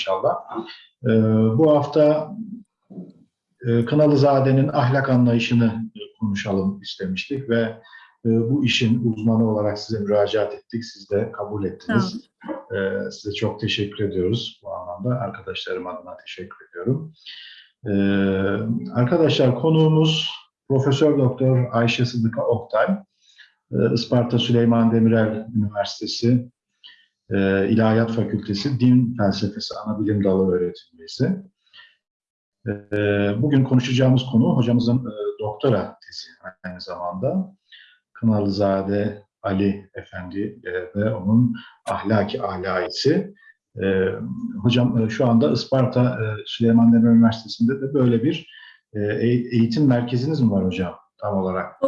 inşallah. E, bu hafta e, Kınalızade'nin ahlak anlayışını konuşalım istemiştik ve e, bu işin uzmanı olarak size müracaat ettik. Siz de kabul ettiniz. E, size çok teşekkür ediyoruz bu anlamda. Arkadaşlarım adına teşekkür ediyorum. E, arkadaşlar konuğumuz Profesör Doktor Ayşe Sıdıka Oktay. E, Isparta Süleyman Demirel Üniversitesi e, İlahiyat Fakültesi Din Felsefesi Anabilim Dalı öğretim üyesi. E, bugün konuşacağımız konu hocamızın e, doktora tezi aynı zamanda. Kınalızade Ali Efendi e, ve onun ahlaki alayisi. E, hocam e, şu anda Isparta e, Süleyman Demirel Üniversitesi'nde de böyle bir e, eğitim merkeziniz mi var hocam tam olarak?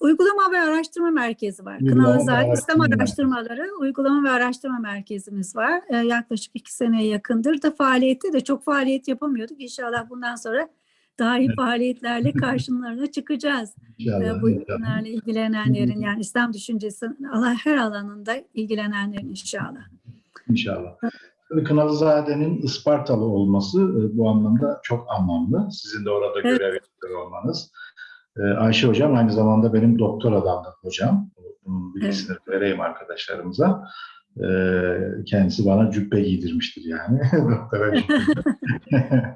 Uygulama ve Araştırma Merkezi var. Ve Kınalızaade İslam Araştırma Araştırmaları Uygulama ve Araştırma Merkezimiz var. Ee, yaklaşık iki seneye yakındır da faaliyette de çok faaliyet yapamıyorduk. İnşallah bundan sonra daha iyi Evet. faaliyetlerle karşılarına çıkacağız. İnşallah. Ee, bu ürünlerle ilgilenenlerin yani İslam düşüncesi Allah her alanında ilgilenenlerin inşallah. İnşallah. Kınalızade'nin Ispartalı olması e, bu anlamda çok anlamlı. Sizin de orada Evet. görev yapıyor olmanız. E, Ayşe Hocam aynı zamanda benim doktor adamda hocam. Bunun bilgisini vereyim arkadaşlarımıza. E, Kendisi bana cübbe giydirmiştir yani. Doktora.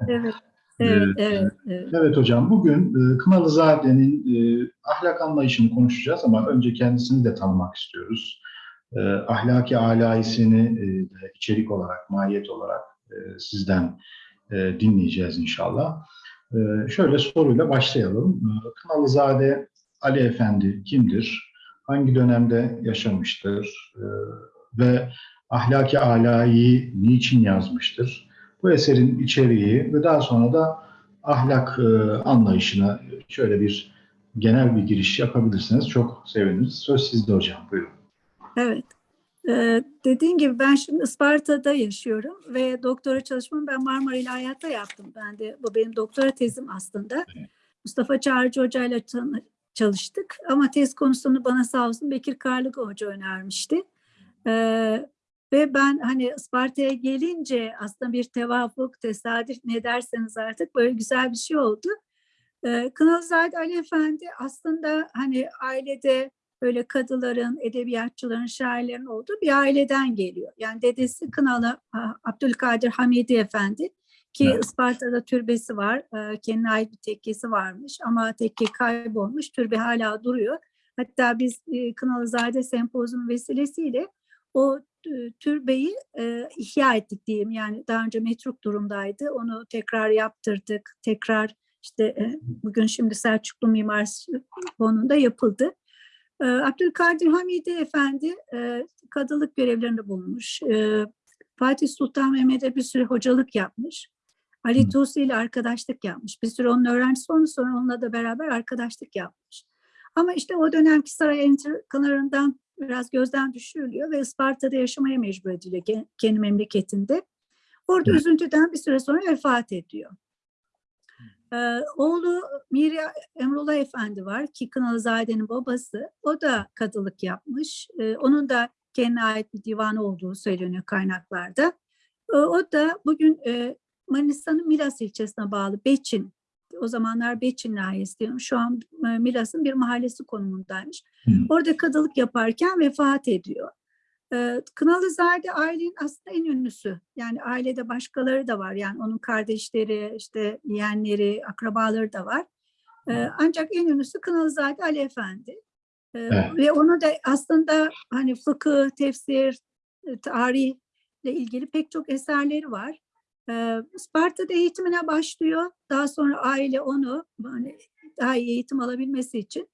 Evet. Evet, evet, evet. Evet hocam, bugün e, Kınalızade'nin e, ahlak anlayışını konuşacağız ama önce kendisini de tanımak istiyoruz. E, ahlaki alayisini de içerik olarak, mahiyet olarak sizden dinleyeceğiz inşallah. E, şöyle soruyla başlayalım. E, Kınalızade Ali Efendi kimdir? Hangi dönemde yaşamıştır? E, ve ahlaki alayı niçin yazmıştır? Bu eserin içeriği ve daha sonra da ahlak e, anlayışına şöyle bir genel bir giriş yapabilirsiniz. Çok seviniriz. Söz sizde hocam. Buyurun. Evet. Ee, dediğim gibi ben şimdi Isparta'da yaşıyorum ve doktora çalışmamı ben Marmara İlahiyat'ta yaptım. Ben de bu benim doktora tezim aslında. Mustafa Çağrıcı Hoca ile çalıştık ama tez konusunu bana sağ olsun Bekir Karlık Hoca önermişti. Ee, ve ben hani Isparta'ya gelince aslında bir tevafuk, tesadüf ne derseniz artık böyle güzel bir şey oldu. Ee, Kınalızade Ali Efendi aslında hani ailede böyle kadıların, edebiyatçıların, şairlerin olduğu bir aileden geliyor. Yani dedesi Kınalı Abdülkadir Hamidi Efendi ki Evet. Isparta'da türbesi var. e, Kendine ait bir tekkesi varmış ama tekke kaybolmuş. Türbe hala duruyor. Hatta biz e, Kınalızade Sempozyum vesilesiyle o e, türbeyi e, ihya ettik diyeyim. Yani daha önce metruk durumdaydı. Onu tekrar yaptırdık. Tekrar işte e, bugün şimdi Selçuklu Mimar Fonu'nda yapıldı. Ee, Abdülkadir Hamidi Efendi e, kadılık görevlerinde bulunmuş. Ee, Fatih Sultan Mehmet'e bir süre hocalık yapmış. Ali. Tusi ile arkadaşlık yapmış. Bir süre onun öğrencisi olmuş sonra onunla da beraber arkadaşlık yapmış. Ama işte o dönemki saray entrikalarından biraz gözden düşürülüyor ve Isparta'da yaşamaya mecbur ediliyor ke- kendi memleketinde. Orada Evet. üzüntüden bir süre sonra vefat ediyor. Ee, oğlu Mirya Emrullah Efendi var ki Kınalızade'nin babası. O da kadılık yapmış. Ee, onun da kendine ait bir divanı olduğu söyleniyor kaynaklarda. Ee, o da bugün e, Manisa'nın Milas ilçesine bağlı Beçin. O zamanlar Beçin nahiyesi diyorum. Şu an e, Milas'ın bir mahallesi konumundaymış. Hı. Orada kadılık yaparken vefat ediyor. Ee, Kınalızade ailenin aslında en ünlüsü. Yani ailede başkaları da var. Yani onun kardeşleri, işte yeğenleri, akrabaları da var. Ee, ancak en ünlüsü Kınalızade Ali Efendi. Evet. Ve onu da aslında hani fıkıh, tefsir, e, tarihle ilgili pek çok eserleri var. Sparta'da eğitimine başlıyor. Daha sonra aile onu hani daha iyi eğitim alabilmesi için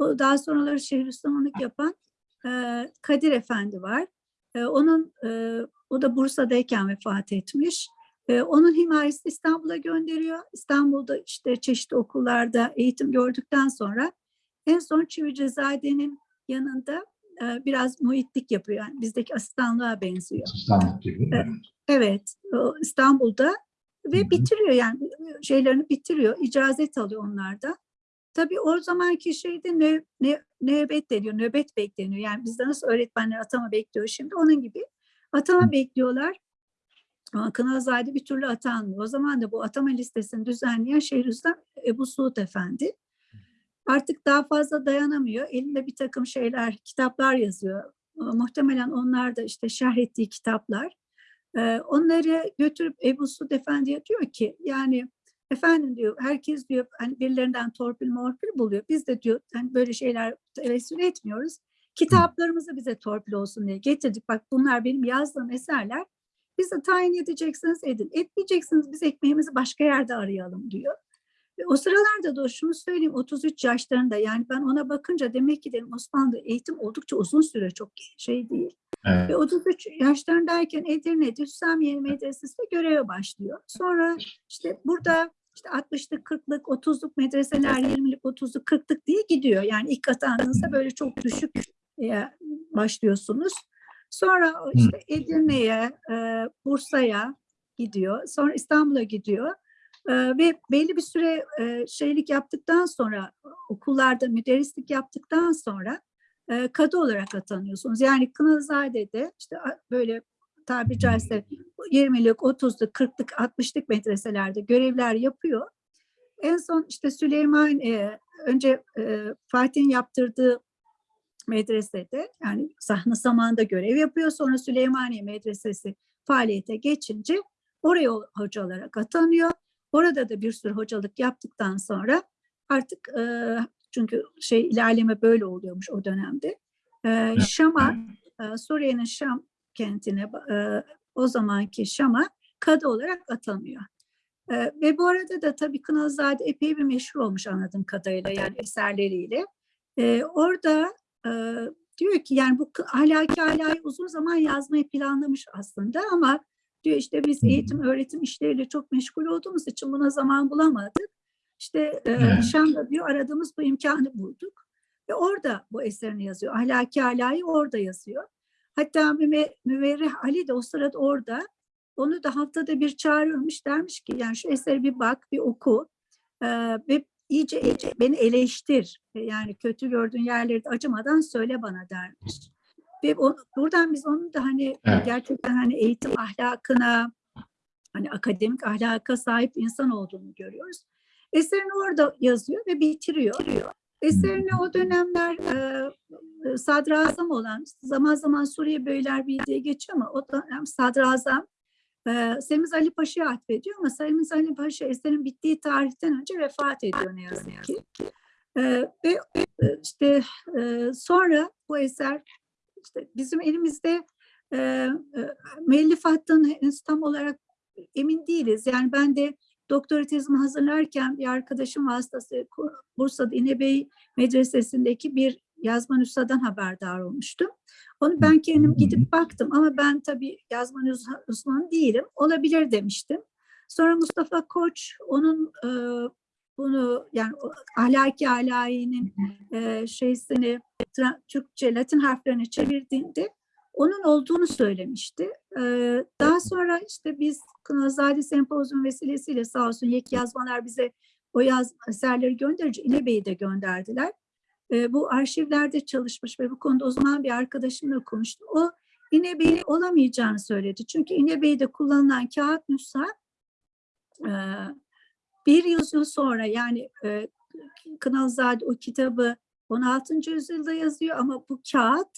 daha sonraları Şeyhülislamlık yapan e, Kadir Efendi var. Onun o da Bursa'dayken vefat etmiş. Onun himayesi İstanbul'a gönderiyor. İstanbul'da işte çeşitli okullarda eğitim gördükten sonra en son Çivicizade'nin yanında e, biraz muhitlik yapıyor. Yani bizdeki asistanlığa benziyor. Asistanlık gibi. Evet. İstanbul'da ve Hı hı. bitiriyor yani şeylerini bitiriyor, icazet alıyor onlarda. Tabii o zamanki şeyde nö, nö, nöbet deniyor, nöbet bekleniyor. Yani bizde nasıl öğretmenler atama bekliyor şimdi onun gibi atama bekliyorlar. Ama Kınalzade bir türlü atanmıyor. O zaman da bu atama listesini düzenleyen Şeyhülislam Ebu Suud Efendi. Artık daha fazla dayanamıyor. Elinde bir takım şeyler, kitaplar yazıyor. Muhtemelen onlar da işte şerh ettiği kitaplar. Ee, Onları götürüp Ebu Suud Efendi'ye diyor ki yani efendim diyor herkes diyor hani birilerinden torpil morpil buluyor. Biz de diyor hani böyle şeyler tevessül etmiyoruz. Kitaplarımızı bize torpil olsun diye getirdik. Bak bunlar benim yazdığım eserler. Bize tayin edeceksiniz edin. Etmeyeceksiniz biz ekmeğimizi başka yerde arayalım diyor. Ve o sıralarda da şunu söyleyeyim 33 yaşlarında yani ben ona bakınca demek ki dedim Osmanlı eğitim oldukça uzun süre çok şey değil. Evet. Ve 33 yaşlarındayken Edirne'de Hüsamiye Medresesi'nde göreve başlıyor. Sonra işte burada işte 60'lık, 40'lık, 30'luk medreseler 20'lik, 30'luk, 40'lık diye gidiyor. Yani ilk atandığınızda böyle çok düşük e, başlıyorsunuz. Sonra işte Edirne'ye, e, Bursa'ya gidiyor. Sonra İstanbul'a gidiyor. E, ve belli bir süre e, şeylik yaptıktan sonra okullarda müderrislik yaptıktan sonra e, kadı olarak atanıyorsunuz. Yani Kınalızade'de işte a- böyle tabiri caizse 20'lik, 30'luk, 40'lık, 60'lık medreselerde görevler yapıyor. En son işte Süleyman e, önce e, Fatih'in yaptırdığı medresede yani sahne zamanında görev yapıyor. Sonra Süleymaniye Medresesi faaliyete geçince oraya hoca olarak atanıyor. Orada da bir sürü hocalık yaptıktan sonra artık e, çünkü şey ilerleme böyle oluyormuş o dönemde. E, Şam'a, e, Suriye'nin Şam kentine e, o zamanki Şam'a kadı olarak atanıyor. E, ve bu arada da tabii Kınalzade epey bir meşhur olmuş anladığım kadarıyla yani eserleriyle. E, orada e, diyor ki yani bu ahlaki alayı uzun zaman yazmayı planlamış aslında ama diyor işte biz eğitim öğretim işleriyle çok meşgul olduğumuz için buna zaman bulamadık. İşte e. Şam'da diyor aradığımız bu imkanı bulduk. Ve orada bu eserini yazıyor. Ahlaki alayı orada yazıyor. Hatta Müve- Müverrih Ali de o sırada orada. Onu da haftada bir çağırırmış dermiş ki yani şu eseri bir bak bir oku e, ve iyice, iyice beni eleştir. E, Yani kötü gördüğün yerleri de acımadan söyle bana dermiş. Ve o, buradan biz onun da hani Evet. gerçekten hani eğitim ahlakına hani akademik ahlaka sahip insan olduğunu görüyoruz. Eserini orada yazıyor ve bitiriyor. Eserini o dönemler e, sadrazam olan zaman zaman Suriye Beylerbeyi diye geçiyor ama o dönem sadrazam e, Semiz Ali Paşa'ya atfediyor ama Semiz Ali Paşa eserin bittiği tarihten önce vefat ediyor ne yazık ki. E, ve işte e, sonra bu eser işte bizim elimizde e, e, müellif hattının henüz tam olarak emin değiliz. Yani ben de doktora tezimi hazırlarken bir arkadaşım vasıtası Bursa'da İnebey Medresesi'ndeki bir yazma nüshadan haberdar olmuştum. Onu ben kendim gidip baktım ama ben tabii yazma uzmanı değilim. Olabilir demiştim. Sonra Mustafa Koç onun e, bunu yani ahlaki alayinin e, şeysini Türkçe Latin harflerine çevirdiğinde onun olduğunu söylemişti. Daha sonra işte biz Kınazade Sempozyum vesilesiyle sağ olsun Yek Yazmalar bize o yaz eserleri gönderici İnebey'i de gönderdiler. Bu arşivlerde çalışmış ve bu konuda o zaman bir arkadaşımla konuştum. O İnebey'in olamayacağını söyledi. Çünkü İnebey'de kullanılan kağıt nüsha bir yüzyıl sonra yani Kınalzade o kitabı 16. yüzyılda yazıyor ama bu kağıt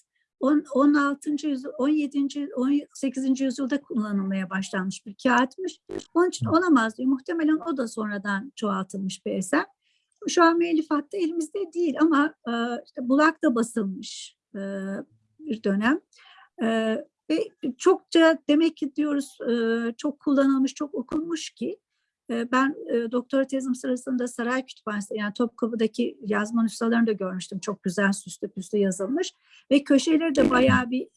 16. yüzyıl, 17. 18. yüzyılda kullanılmaya başlanmış bir kağıtmış. Onun için olamaz diyor. Muhtemelen o da sonradan çoğaltılmış bir eser. Şu an müellifatta elimizde değil ama e, işte Bulak'ta basılmış e, bir dönem. E, ve çokça demek ki diyoruz e, çok kullanılmış, çok okunmuş ki ben e, doktora tezim sırasında Saray Kütüphanesi yani Topkapı'daki yazma nüshalarını da görmüştüm. Çok güzel süslü püslü yazılmış ve köşeleri de bayağı bir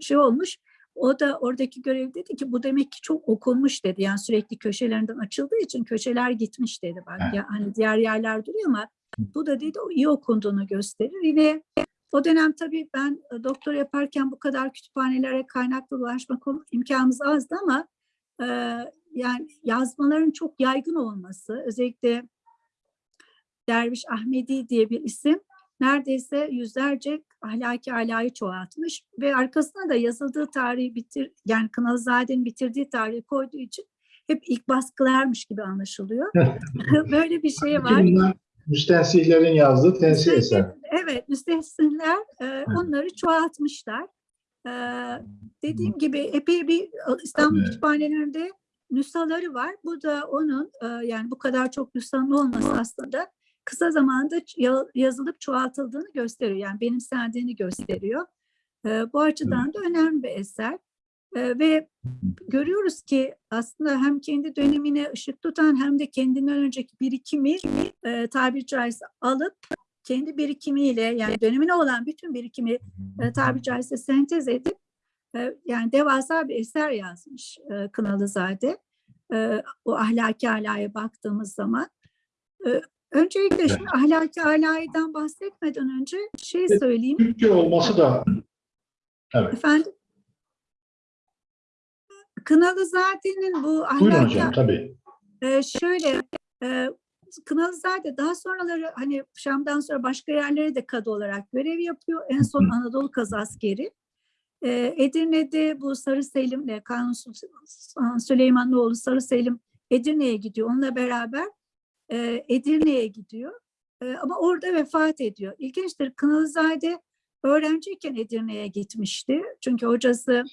şey olmuş. O da oradaki görev dedi ki bu demek ki çok okunmuş dedi. Yani sürekli köşelerinden açıldığı için köşeler gitmiş dedi. Bak ya hani diğer yerler duruyor ama bu da dedi o iyi okunduğunu gösterir. Yine o dönem tabii ben e, doktor yaparken bu kadar kütüphanelere kaynaklı ulaşma imkanımız azdı ama e, yani yazmaların çok yaygın olması özellikle Derviş Ahmedi diye bir isim neredeyse yüzlerce ahlaki alayı çoğaltmış ve arkasına da yazıldığı tarihi bitir yani Kınalızade'nin bitirdiği tarihi koyduğu için hep ilk baskılarmış gibi anlaşılıyor. Böyle bir şey var. Bunlar müstensihlerin yazdığı tensih eser. Evet, müstehsinler e, onları çoğaltmışlar. E, dediğim gibi epey bir e, İstanbul kütüphanelerinde nüshaları var. Bu da onun e, yani bu kadar çok nüshanın olması aslında kısa zamanda yazılıp çoğaltıldığını gösteriyor. Yani benimsendiğini gösteriyor. E, bu açıdan da önemli bir eser. E, ve görüyoruz ki aslında hem kendi dönemine ışık tutan hem de kendinden önceki birikimi e, tabiri caizse alıp kendi birikimiyle yani dönemine olan bütün birikimi e, tabiri caizse sentez edip yani devasa bir eser yazmış e, Kınalızade. O ahlaki alaya baktığımız zaman. Öncelikle şimdi ahlaki alaydan bahsetmeden önce şey söyleyeyim. Türkçe olması da Efendim Kınalızade'nin bu buyurun ahlaki hocam tabii. Şöyle Kınalızade daha sonraları hani Şam'dan sonra başka yerlere de kadı olarak görev yapıyor. En son Anadolu Kazı Askeri. Ee, Edirne'de bu Sarı Selim'le Kanuni Sultan Süleymanoğlu Sarı Selim Edirne'ye gidiyor. Onunla beraber e, Edirne'ye gidiyor. E, ama orada vefat ediyor. İlginçtir. Kınalızade öğrenciyken Edirne'ye gitmişti. Çünkü hocası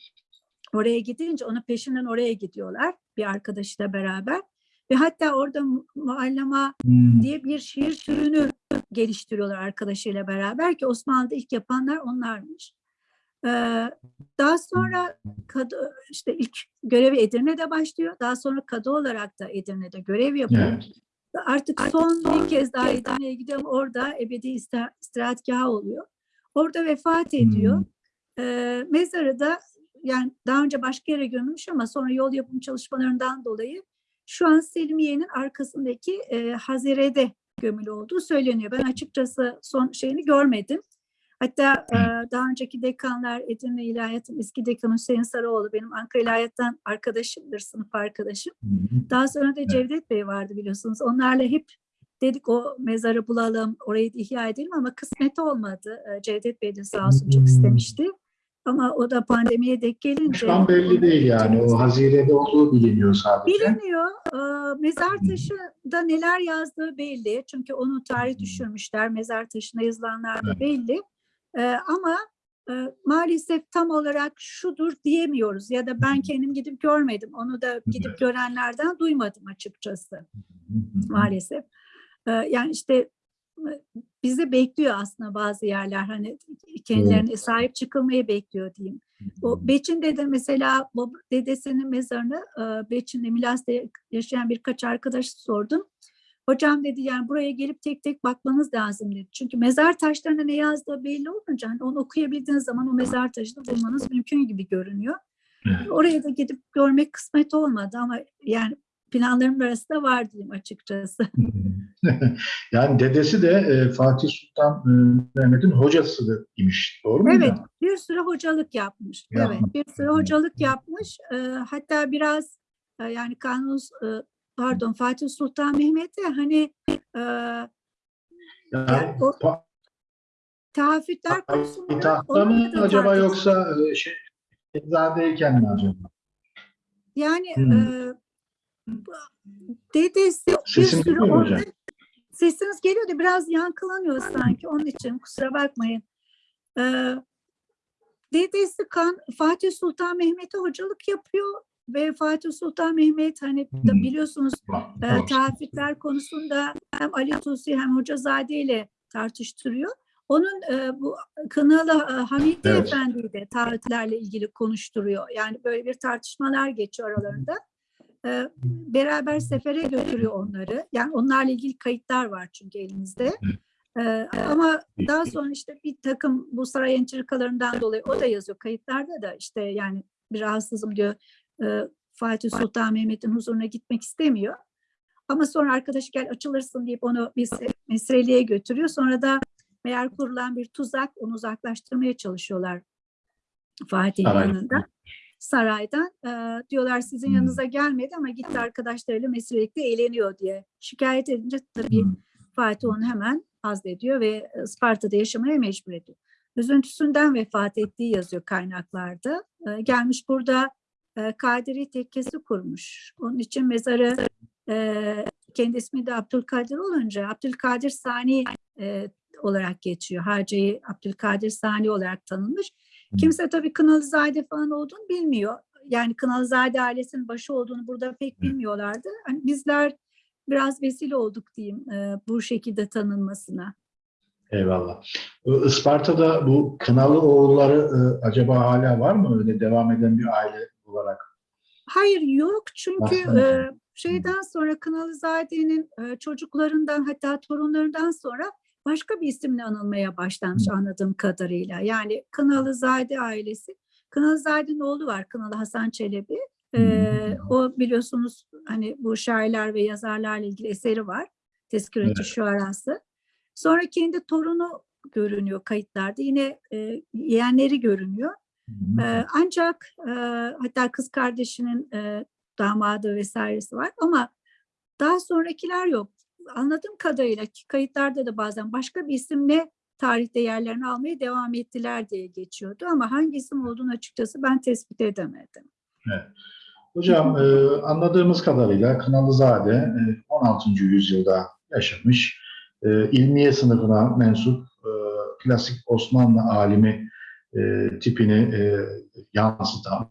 oraya gidince onun peşinden oraya gidiyorlar bir arkadaşıyla beraber. Ve hatta orada mu- muallama Hmm. diye bir şiir türünü geliştiriyorlar arkadaşıyla beraber ki Osmanlı'da ilk yapanlar onlarmış. Daha sonra kadı, işte ilk görevi Edirne'de başlıyor. Daha sonra kadı olarak da Edirne'de görev yapıyor. Evet. Artık son bir kez daha Edirne'ye gidiyorum. Orada ebedi istirahatgahı oluyor. Orada vefat ediyor. Hmm. Ee, mezarı da yani daha önce başka yere gömülmüş ama sonra yol yapım çalışmalarından dolayı şu an Selimiye'nin arkasındaki e, Hazire'de gömülü olduğu söyleniyor. Ben açıkçası son şeyini görmedim. Hatta e, daha önceki dekanlar Edirne İlahiyat'ın eski dekanı Hüseyin Sarıoğlu benim Ankara İlahiyat'tan arkadaşımdır, sınıf arkadaşım. Daha sonra da Cevdet Bey vardı biliyorsunuz. Onlarla hep dedik o mezarı bulalım, orayı ihya edelim ama kısmet olmadı. Cevdet Bey de sağ olsun çok istemişti. Ama o da pandemiye denk gelince... Şu an belli değil yani. O Hazire'de olduğu biliniyor sadece. Biliniyor. Mezar taşında neler yazdığı belli. Çünkü onu tarih düşürmüşler. Mezar taşına yazılanlar da belli. Ee, ama e, maalesef tam olarak şudur diyemiyoruz. Ya da ben kendim gidip görmedim. Onu da gidip görenlerden duymadım açıkçası. maalesef. Ee, yani işte e, bizi bekliyor aslında bazı yerler hani kendilerine sahip çıkılmayı bekliyor diyeyim. O Beçin'de de mesela bab- dedesinin mezarını e, Beçin'de Milas'ta yaşayan birkaç arkadaş sordum. Hocam dedi yani buraya gelip tek tek bakmanız lazım dedi. Çünkü mezar taşlarına ne yazdığı belli olunca hani onu okuyabildiğiniz zaman o mezar taşını bulmanız mümkün gibi görünüyor. Evet. Oraya da gidip görmek kısmet olmadı ama yani planlarım arasında var diyeyim açıkçası. yani dedesi de e, Fatih Sultan e, Mehmet'in hocası imiş. Doğru mu? Evet, hocam? bir süre hocalık yapmış. Yapmış. Evet, bir süre hocalık yapmış. Ee, hatta biraz e, yani Kanuni e, pardon Fatih Sultan Mehmet'e hani e, Yani, o- tahafütler konusunda mı acaba yoksa şey Şehzade'yken mi acaba? Yani Hmm. e, dedesi bir Sesim geliyor mu orada hocam? sesiniz geliyor da biraz yankılanıyor sanki onun için kusura bakmayın. Ee, dedesi kan Fatih Sultan Mehmet'e hocalık yapıyor ve Fatih Sultan Mehmet hani da biliyorsunuz e, bak. tahrifler konusunda hem Ali Tusi hem Hocazade ile tartıştırıyor. Onun e, bu Kınalı e, Hamidi Evet. Efendi'yi de taahhütlerle ilgili konuşturuyor. Yani böyle bir tartışmalar geçiyor aralarında. E, beraber sefere götürüyor onları. Yani onlarla ilgili kayıtlar var çünkü elimizde. E, ama daha sonra işte bir takım bu saray entrikalarından dolayı o da yazıyor kayıtlarda da işte yani bir rahatsızım diyor. E, Fatih Sultan Mehmet'in huzuruna gitmek istemiyor. Ama sonra arkadaş gel açılırsın deyip onu mesreliğe götürüyor. Sonra da meğer kurulan bir tuzak onu uzaklaştırmaya çalışıyorlar Fatih'in Saray. yanında. Saraydan Ee, diyorlar sizin Hmm. yanınıza gelmedi ama gitti arkadaşlarıyla meslelikte eğleniyor diye. Şikayet edince tabii Hmm. Fatih onu hemen azlediyor ve e, Sparta'da yaşamaya mecbur ediyor. üzüntüsünden vefat ettiği yazıyor kaynaklarda. E, gelmiş burada e, Kadiri tekkesi kurmuş. Onun için mezarı e, kendi ismi de Abdülkadir olunca Abdülkadir Sani e, olarak geçiyor. Harcayı Abdülkadir Sani olarak tanınmış. Kimse tabii Kınalızade falan olduğunu bilmiyor. Yani Kınalızade ailesinin başı olduğunu burada pek bilmiyorlardı. Hani bizler biraz vesile olduk diyeyim e, bu şekilde tanınmasına. Eyvallah. Isparta'da bu Kınalı oğulları e, acaba hala var mı? Öyle devam eden bir aile olarak. Hayır yok çünkü e, şeyden sonra Kınalızade'nin e, çocuklarından hatta torunlarından sonra başka bir isimle anılmaya başlanmış anladığım kadarıyla. Yani Kınalızade ailesi. Kınalızade'nin oğlu var Kınalı Hasan Çelebi. E, o biliyorsunuz hani bu şairler ve yazarlarla ilgili eseri var. Tezkireci Evet. Şuarası. Sonra kendi torunu görünüyor kayıtlarda. Yine e, yeğenleri görünüyor. Ee, ancak e, hatta kız kardeşinin e, damadı vesairesi var ama daha sonrakiler yok. Anladığım kadarıyla kayıtlarda da bazen başka bir isimle tarihte yerlerini almaya devam ettiler diye geçiyordu ama hangi isim olduğunu açıkçası ben tespit edemedim. Hocam e, anladığımız kadarıyla Kınalızade e, 16. yüzyılda yaşamış, e, ilmiye sınıfına mensup e, klasik Osmanlı alimi e, tipini e, yansıtan,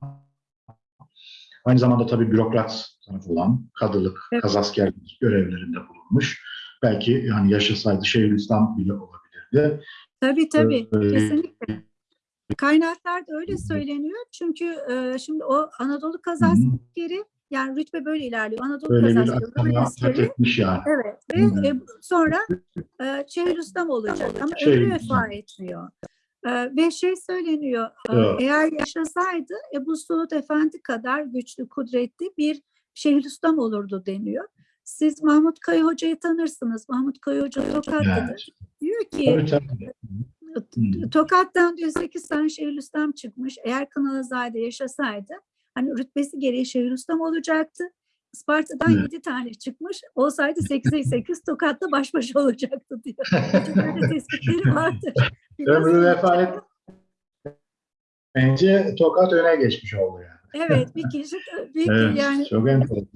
aynı zamanda tabii bürokrat tarafı olan kadılık, Evet. kazaskerlik görevlerinde bulunmuş. Belki yani yaşasaydı Şeyhülislam bile olabilirdi. Tabii tabii Ee, kesinlikle. Kaynaklarda öyle söyleniyor çünkü e, şimdi o Anadolu kazaskeri yani rütbe böyle ilerliyor. Anadolu Böyle kazaskeri, yani. Evet Hı. ve e, sonra e, Şeyhülislam olacak ama ömrü Şeyhülislam. vefa etmiyor. Ve şey söyleniyor, Evet. eğer yaşasaydı Ebu Suud Efendi kadar güçlü, kudretli bir Şeyhülislam olurdu deniyor. Siz Mahmut Kaya Hoca'yı tanırsınız. Mahmut Kaya Hoca Tokatlıdır. Evet. Diyor ki. Hı. Tokat'tan diyor 8 tane Şeyhülislam çıkmış. Eğer Kınalazade yaşasaydı hani rütbesi gereği Şeyhülislam olacaktı. Isparta'dan Evet. 7 tane çıkmış. Olsaydı 8'e 8 Tokat'ta baş başa olacaktı diyor. Böyle tespitleri vardır. Ömrü vefa et. Bence Tokat öne geçmiş oldu yani. Evet bir kişi bir Evet, yani çok enteresan.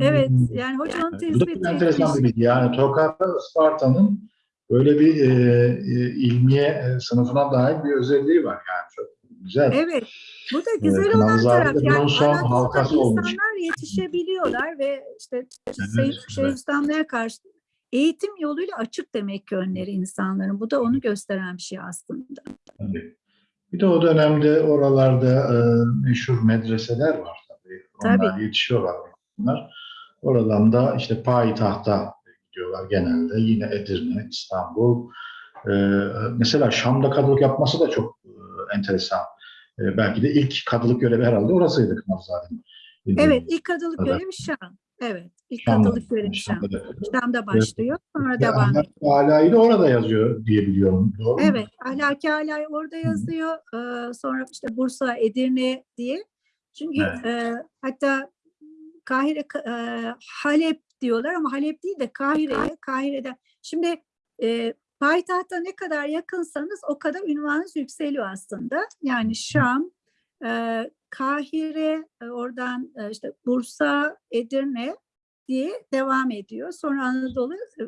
evet yani hocanın Bu da tespiti çok enteresan bir bilgi. Yani Tokat'ta Isparta'nın böyle bir e, e, ilmiye e, sınıfına dair bir özelliği var yani. Çok güzel. Evet. Bu da güzel Evet, olan taraf. Yani son halkası olmuş. insanlar yetişebiliyorlar ve işte Evet, şey, evet. Karşı eğitim yoluyla açık demek ki önleri insanların. Bu da onu gösteren bir şey aslında. Tabii. Bir de o dönemde oralarda e, meşhur medreseler var tabii. Onlar Tabii. yetişiyorlar bunlar. Oradan da işte payitahta gidiyorlar genelde. Yine Edirne, İstanbul. E, mesela Şam'da kadılık yapması da çok e, enteresan. E, belki de ilk kadılık görevi herhalde orasıydı Kınavzade'nin. Evet, ilk kadılık görevi Şam. Evet, ilk Şam'da. kadılık görevi Şam. Şam'da. Şam'da başlıyor, sonra Ve devam ediyor. Alâ'yı da orada yazıyor diye biliyorum. Doğru mu? Evet, Ahlaki Alay orada yazıyor. Ee, sonra işte Bursa, Edirne diye. Çünkü Evet. e, hatta Kahire, e, Halep diyorlar ama Halep değil de Kahire'ye, Kahire'den. Şimdi e, payitahta ne kadar yakınsanız o kadar ünvanınız yükseliyor aslında. Yani Şam, e, Kahire, e, oradan e, işte Bursa, Edirne diye devam ediyor. Sonra Anadolu, e,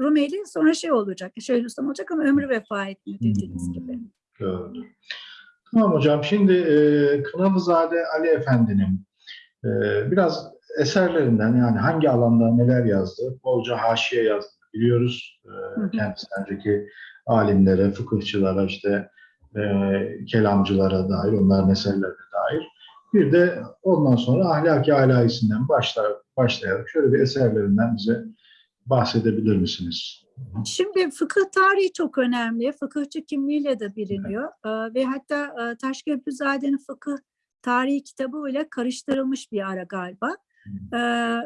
Rumeli sonra şey olacak, Şeyhülislam olacak ama ömrü vefa etmiyor dediğiniz gibi. Doğrudur. Tamam hocam. Şimdi e, Kınalızade Ali Efendi'nin e, biraz eserlerinden yani hangi alanda neler yazdı, bolca haşiye yazdı biliyoruz. E, hı. kendisinden önceki alimlere, fıkıhçılara, işte e, kelamcılara dair, onların eserlerine dair. Bir de ondan sonra ahlaki alayisinden başlar, başlayarak şöyle bir eserlerinden bize bahsedebilir misiniz? Şimdi fıkıh tarihi çok önemli. Fıkıhçı kimliğiyle de biliniyor. Ee, ve hatta e, Taşköprüzade'nin fıkıh tarihi kitabı ile karıştırılmış bir ara galiba. Ee,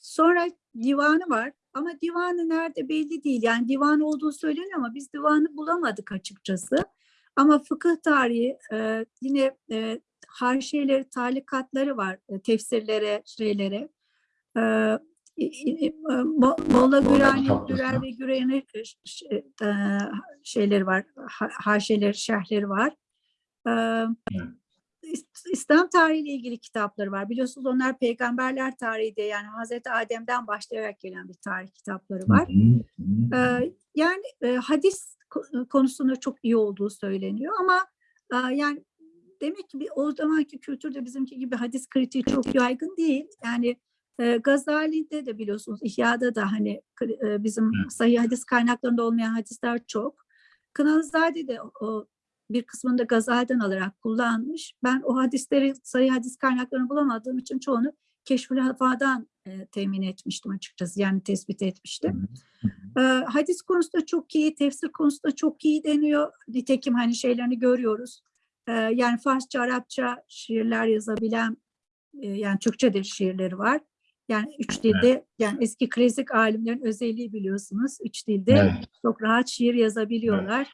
sonra divanı var ama divanı nerede belli değil. Yani divan olduğu söyleniyor ama biz divanı bulamadık açıkçası. Ama fıkıh tarihi e, yine e, haşiyeleri, talikatları var e, tefsirlere, şeylere. E, Mo- Molla Gürani. Gürer ve Güren'in e, şeyleri var, ha- haşeleri, şerhleri var. Ee, Evet. İs- İslam tarihiyle ilgili kitapları var. Biliyorsunuz onlar peygamberler tarihi diye yani Hazreti Adem'den başlayarak gelen bir tarih kitapları var. Hı hı. Ee, yani e, hadis konusunda çok iyi olduğu söyleniyor ama yani demek ki bir, o zamanki kültürde bizimki gibi hadis kritiği çok yaygın değil. Yani e, Gazali'de de biliyorsunuz İhya'da da hani e, bizim sahih hadis kaynaklarında olmayan hadisler çok. Kınalızade de o, bir kısmını da Gazali'den alarak kullanmış. Ben o hadisleri sayı hadis kaynaklarını bulamadığım için çoğunu Keşfül Hafa'dan e, temin etmiştim açıkçası. Yani tespit etmiştim. Ee, hadis konusunda çok iyi, tefsir konusunda çok iyi deniyor. Nitekim hani şeylerini görüyoruz. Ee, yani Farsça, Arapça şiirler yazabilen, e, yani Türkçe de şiirleri var. Yani üç dilde, yani eski klasik alimlerin özelliği biliyorsunuz. Üç dilde Evet. çok rahat şiir yazabiliyorlar.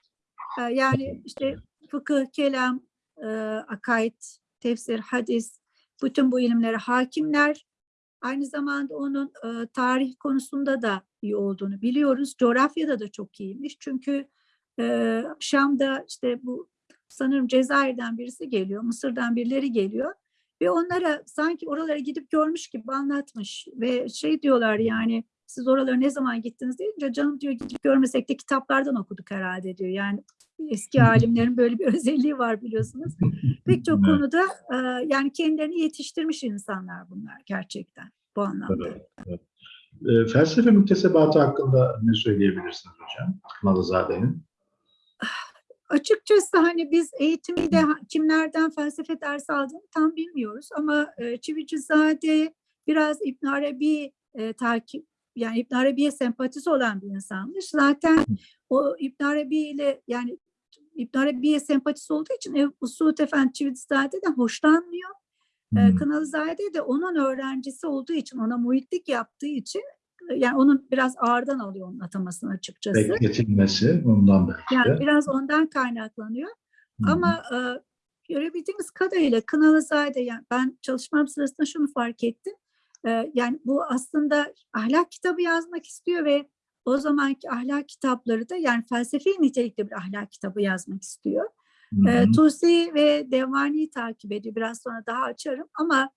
Ee, yani işte fıkıh, kelam, e, akaid, tefsir, hadis, bütün bu ilimlere hakimler. Aynı zamanda onun e, tarih konusunda da iyi olduğunu biliyoruz. Coğrafyada da çok iyiymiş. Çünkü e, Şam'da işte bu sanırım Cezayir'den birisi geliyor, Mısır'dan birileri geliyor. Ve onlara sanki oralara gidip görmüş gibi anlatmış. Ve şey diyorlar yani siz oralara ne zaman gittiniz deyince canım diyor gidip görmesek de kitaplardan okuduk herhalde diyor. Yani eski alimlerin böyle bir özelliği var biliyorsunuz. Pek çok Evet. konuda e, yani kendilerini yetiştirmiş insanlar bunlar gerçekten bu anlamda. Evet, evet. E, felsefe müktesebatı hakkında ne söyleyebilirsiniz hocam? Kınalızade'nin. Açıkçası hani biz eğitimde ha- kimlerden felsefe dersi aldığını tam bilmiyoruz ama e, Çivicizade biraz İbn Arabi e, takip yani İbn Arabi'ye sempatisi olan bir insanmış. Zaten o İbn Arabi ile yani İbn Arabi'ye sempatisi olduğu için Ebu Suud Efendi Çivicizade'den hoşlanmıyor. E, Hmm. Kınalızade de onun öğrencisi olduğu için, ona muhitlik yaptığı için yani onun biraz ağırdan alıyor onun atamasını açıkçası. Bekletilmesi ondan belki Yani biraz ondan kaynaklanıyor. Hı. Ama e, görebildiğimiz kadarıyla Kınalızade yani ben çalışmam sırasında şunu fark ettim. E, yani bu aslında ahlak kitabı yazmak istiyor ve o zamanki ahlak kitapları da yani felsefi nitelikte bir ahlak kitabı yazmak istiyor. Hı E, hı. Tusi ve Devani'yi takip ediyor. Biraz sonra daha açarım ama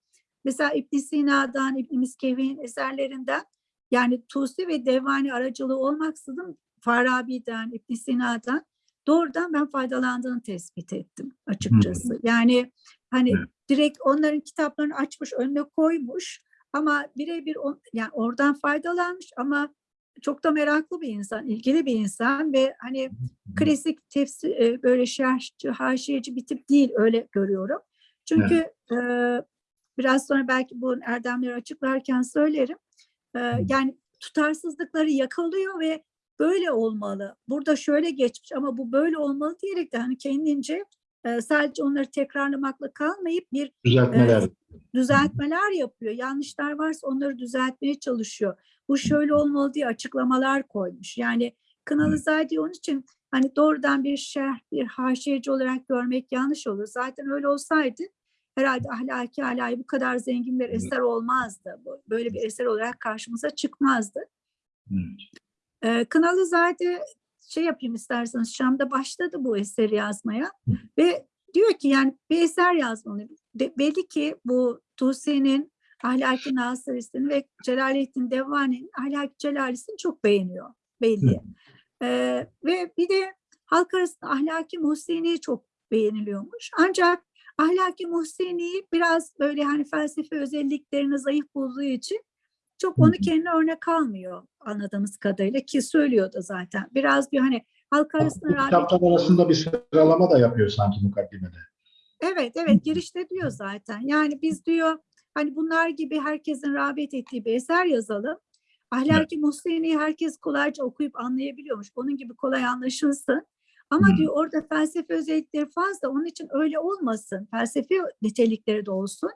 mesela İbn Sina'dan, İbn Miskevi'nin eserlerinden yani Tusi ve Devani aracılığı olmaksızın Farabi'den, İbn Sina'dan doğrudan ben faydalandığını tespit ettim açıkçası. Yani hani Evet. direkt onların kitaplarını açmış önüne koymuş ama birebir yani oradan faydalanmış ama çok da meraklı bir insan, ilgili bir insan ve hani klasik tefsir e, böyle şerhçi, haşiyeci bir tip değil öyle görüyorum. Çünkü e, biraz sonra belki bu erdemleri açıklarken söylerim. E, yani tutarsızlıkları yakalıyor ve böyle olmalı. Burada şöyle geçmiş ama bu böyle olmalı diyerek de hani kendince e, sadece onları tekrarlamakla kalmayıp bir Düzeltmeler. düzeltmeler yapıyor. Yanlışlar varsa onları düzeltmeye çalışıyor. Bu şöyle olmalı diye açıklamalar koymuş. Yani Kınalızade onun için hani doğrudan bir şerh, bir haşiyeci olarak görmek yanlış olur. Zaten öyle olsaydı herhalde ahlaki alayı bu kadar zengin bir eser olmazdı. Böyle bir eser olarak karşımıza çıkmazdı. Evet. Ee, Kınalızade şey yapayım isterseniz Şam'da başladı bu eseri yazmaya ve diyor ki yani bir eser yazmalı. De, belli ki bu Tusi'nin Ahlaki Nasırisi'ni ve Celaleddin Devani'nin Ahlaki Celalisini çok beğeniyor belli. Ee, ve bir de halk arasında Ahlaki Muhsini çok beğeniliyormuş. Ancak Ahlaki Muhsini biraz böyle hani felsefe özelliklerini zayıf bulduğu için çok onu kendine örnek almıyor anladığımız kadarıyla ki söylüyor da zaten. Biraz bir hani halk arasında kitaplar arasında bir sıralama da yapıyor sanki mukaddimede. Evet, evet girişte diyor zaten. Yani biz diyor hani bunlar gibi herkesin rağbet ettiği bir eser yazalım. Ahlaki Muhsini'yi herkes kolayca okuyup anlayabiliyormuş. Onun gibi kolay anlaşılsın. Ama Hmm. diyor orada felsefe özellikleri fazla. Onun için öyle olmasın. Felsefi nitelikleri de olsun.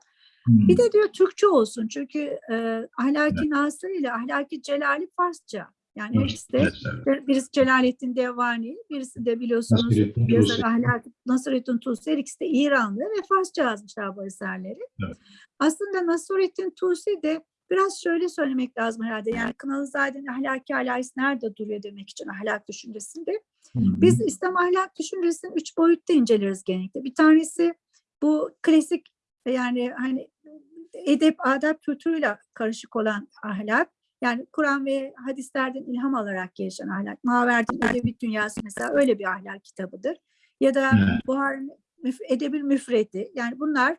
Hmm. Bir de diyor Türkçe olsun. Çünkü e, Ahlaki Nasır ile Ahlaki Celali Farsça. Yani Evet, hepsi de evet, evet. bir- Birisi Celaleddin Devani, birisi de biliyorsunuz Nasrettin yazar Tusi. Ahlak Nasrettin. Her ikisi de İranlı ve Farsça yazmışlar bu eserleri. Evet. Aslında Nasrettin Tusi de biraz şöyle söylemek lazım herhalde. Yani Kınalızade'nin ahlaki alayisi nerede duruyor demek için ahlak düşüncesinde. Hı. Biz İslam ahlak düşüncesini üç boyutta inceleriz genellikle. Bir tanesi bu klasik yani hani edep, adab kültürüyle karışık olan ahlak. Yani Kur'an ve hadislerden ilham alarak gelişen ahlak. Maverdi'nin Edebi Dünyası mesela öyle bir ahlak kitabıdır. Ya da Evet. Buhar'ın Müf- Edebil Müfredi. Yani bunlar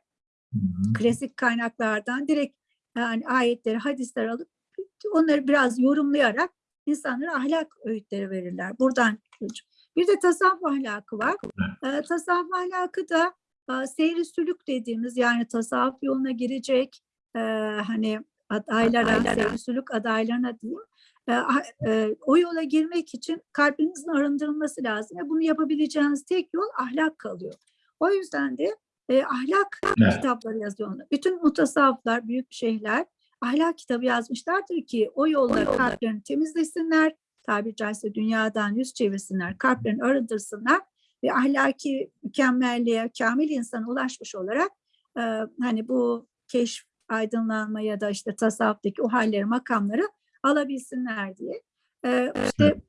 Hı hı. klasik kaynaklardan direkt yani ayetleri, hadisleri alıp onları biraz yorumlayarak insanlara ahlak öğütleri verirler. Buradan bir de tasavvuf ahlakı var. Ee, tasavvuf ahlakı da seyri sülük dediğimiz yani tasavvuf yoluna girecek e, hani adaylara, seyri sülük adaylarına diyeyim. e, e, o yola girmek için kalbinizin arındırılması lazım. Ve bunu yapabileceğiniz tek yol ahlak kalıyor. O yüzden de e, ahlak Evet. kitapları yazıyor. onlar. Bütün mutasavvıflar, büyük şeyhler ahlak kitabı yazmışlardır ki o yolda kalplerini temizlesinler, tabiri caizse dünyadan yüz çevirsinler, kalplerini arındırsınlar ve ahlaki mükemmelliğe, kamil insana ulaşmış olarak e, hani bu keşf, aydınlanma ya da işte tasavvuftaki o halleri, makamları alabilsinler diye. E, işte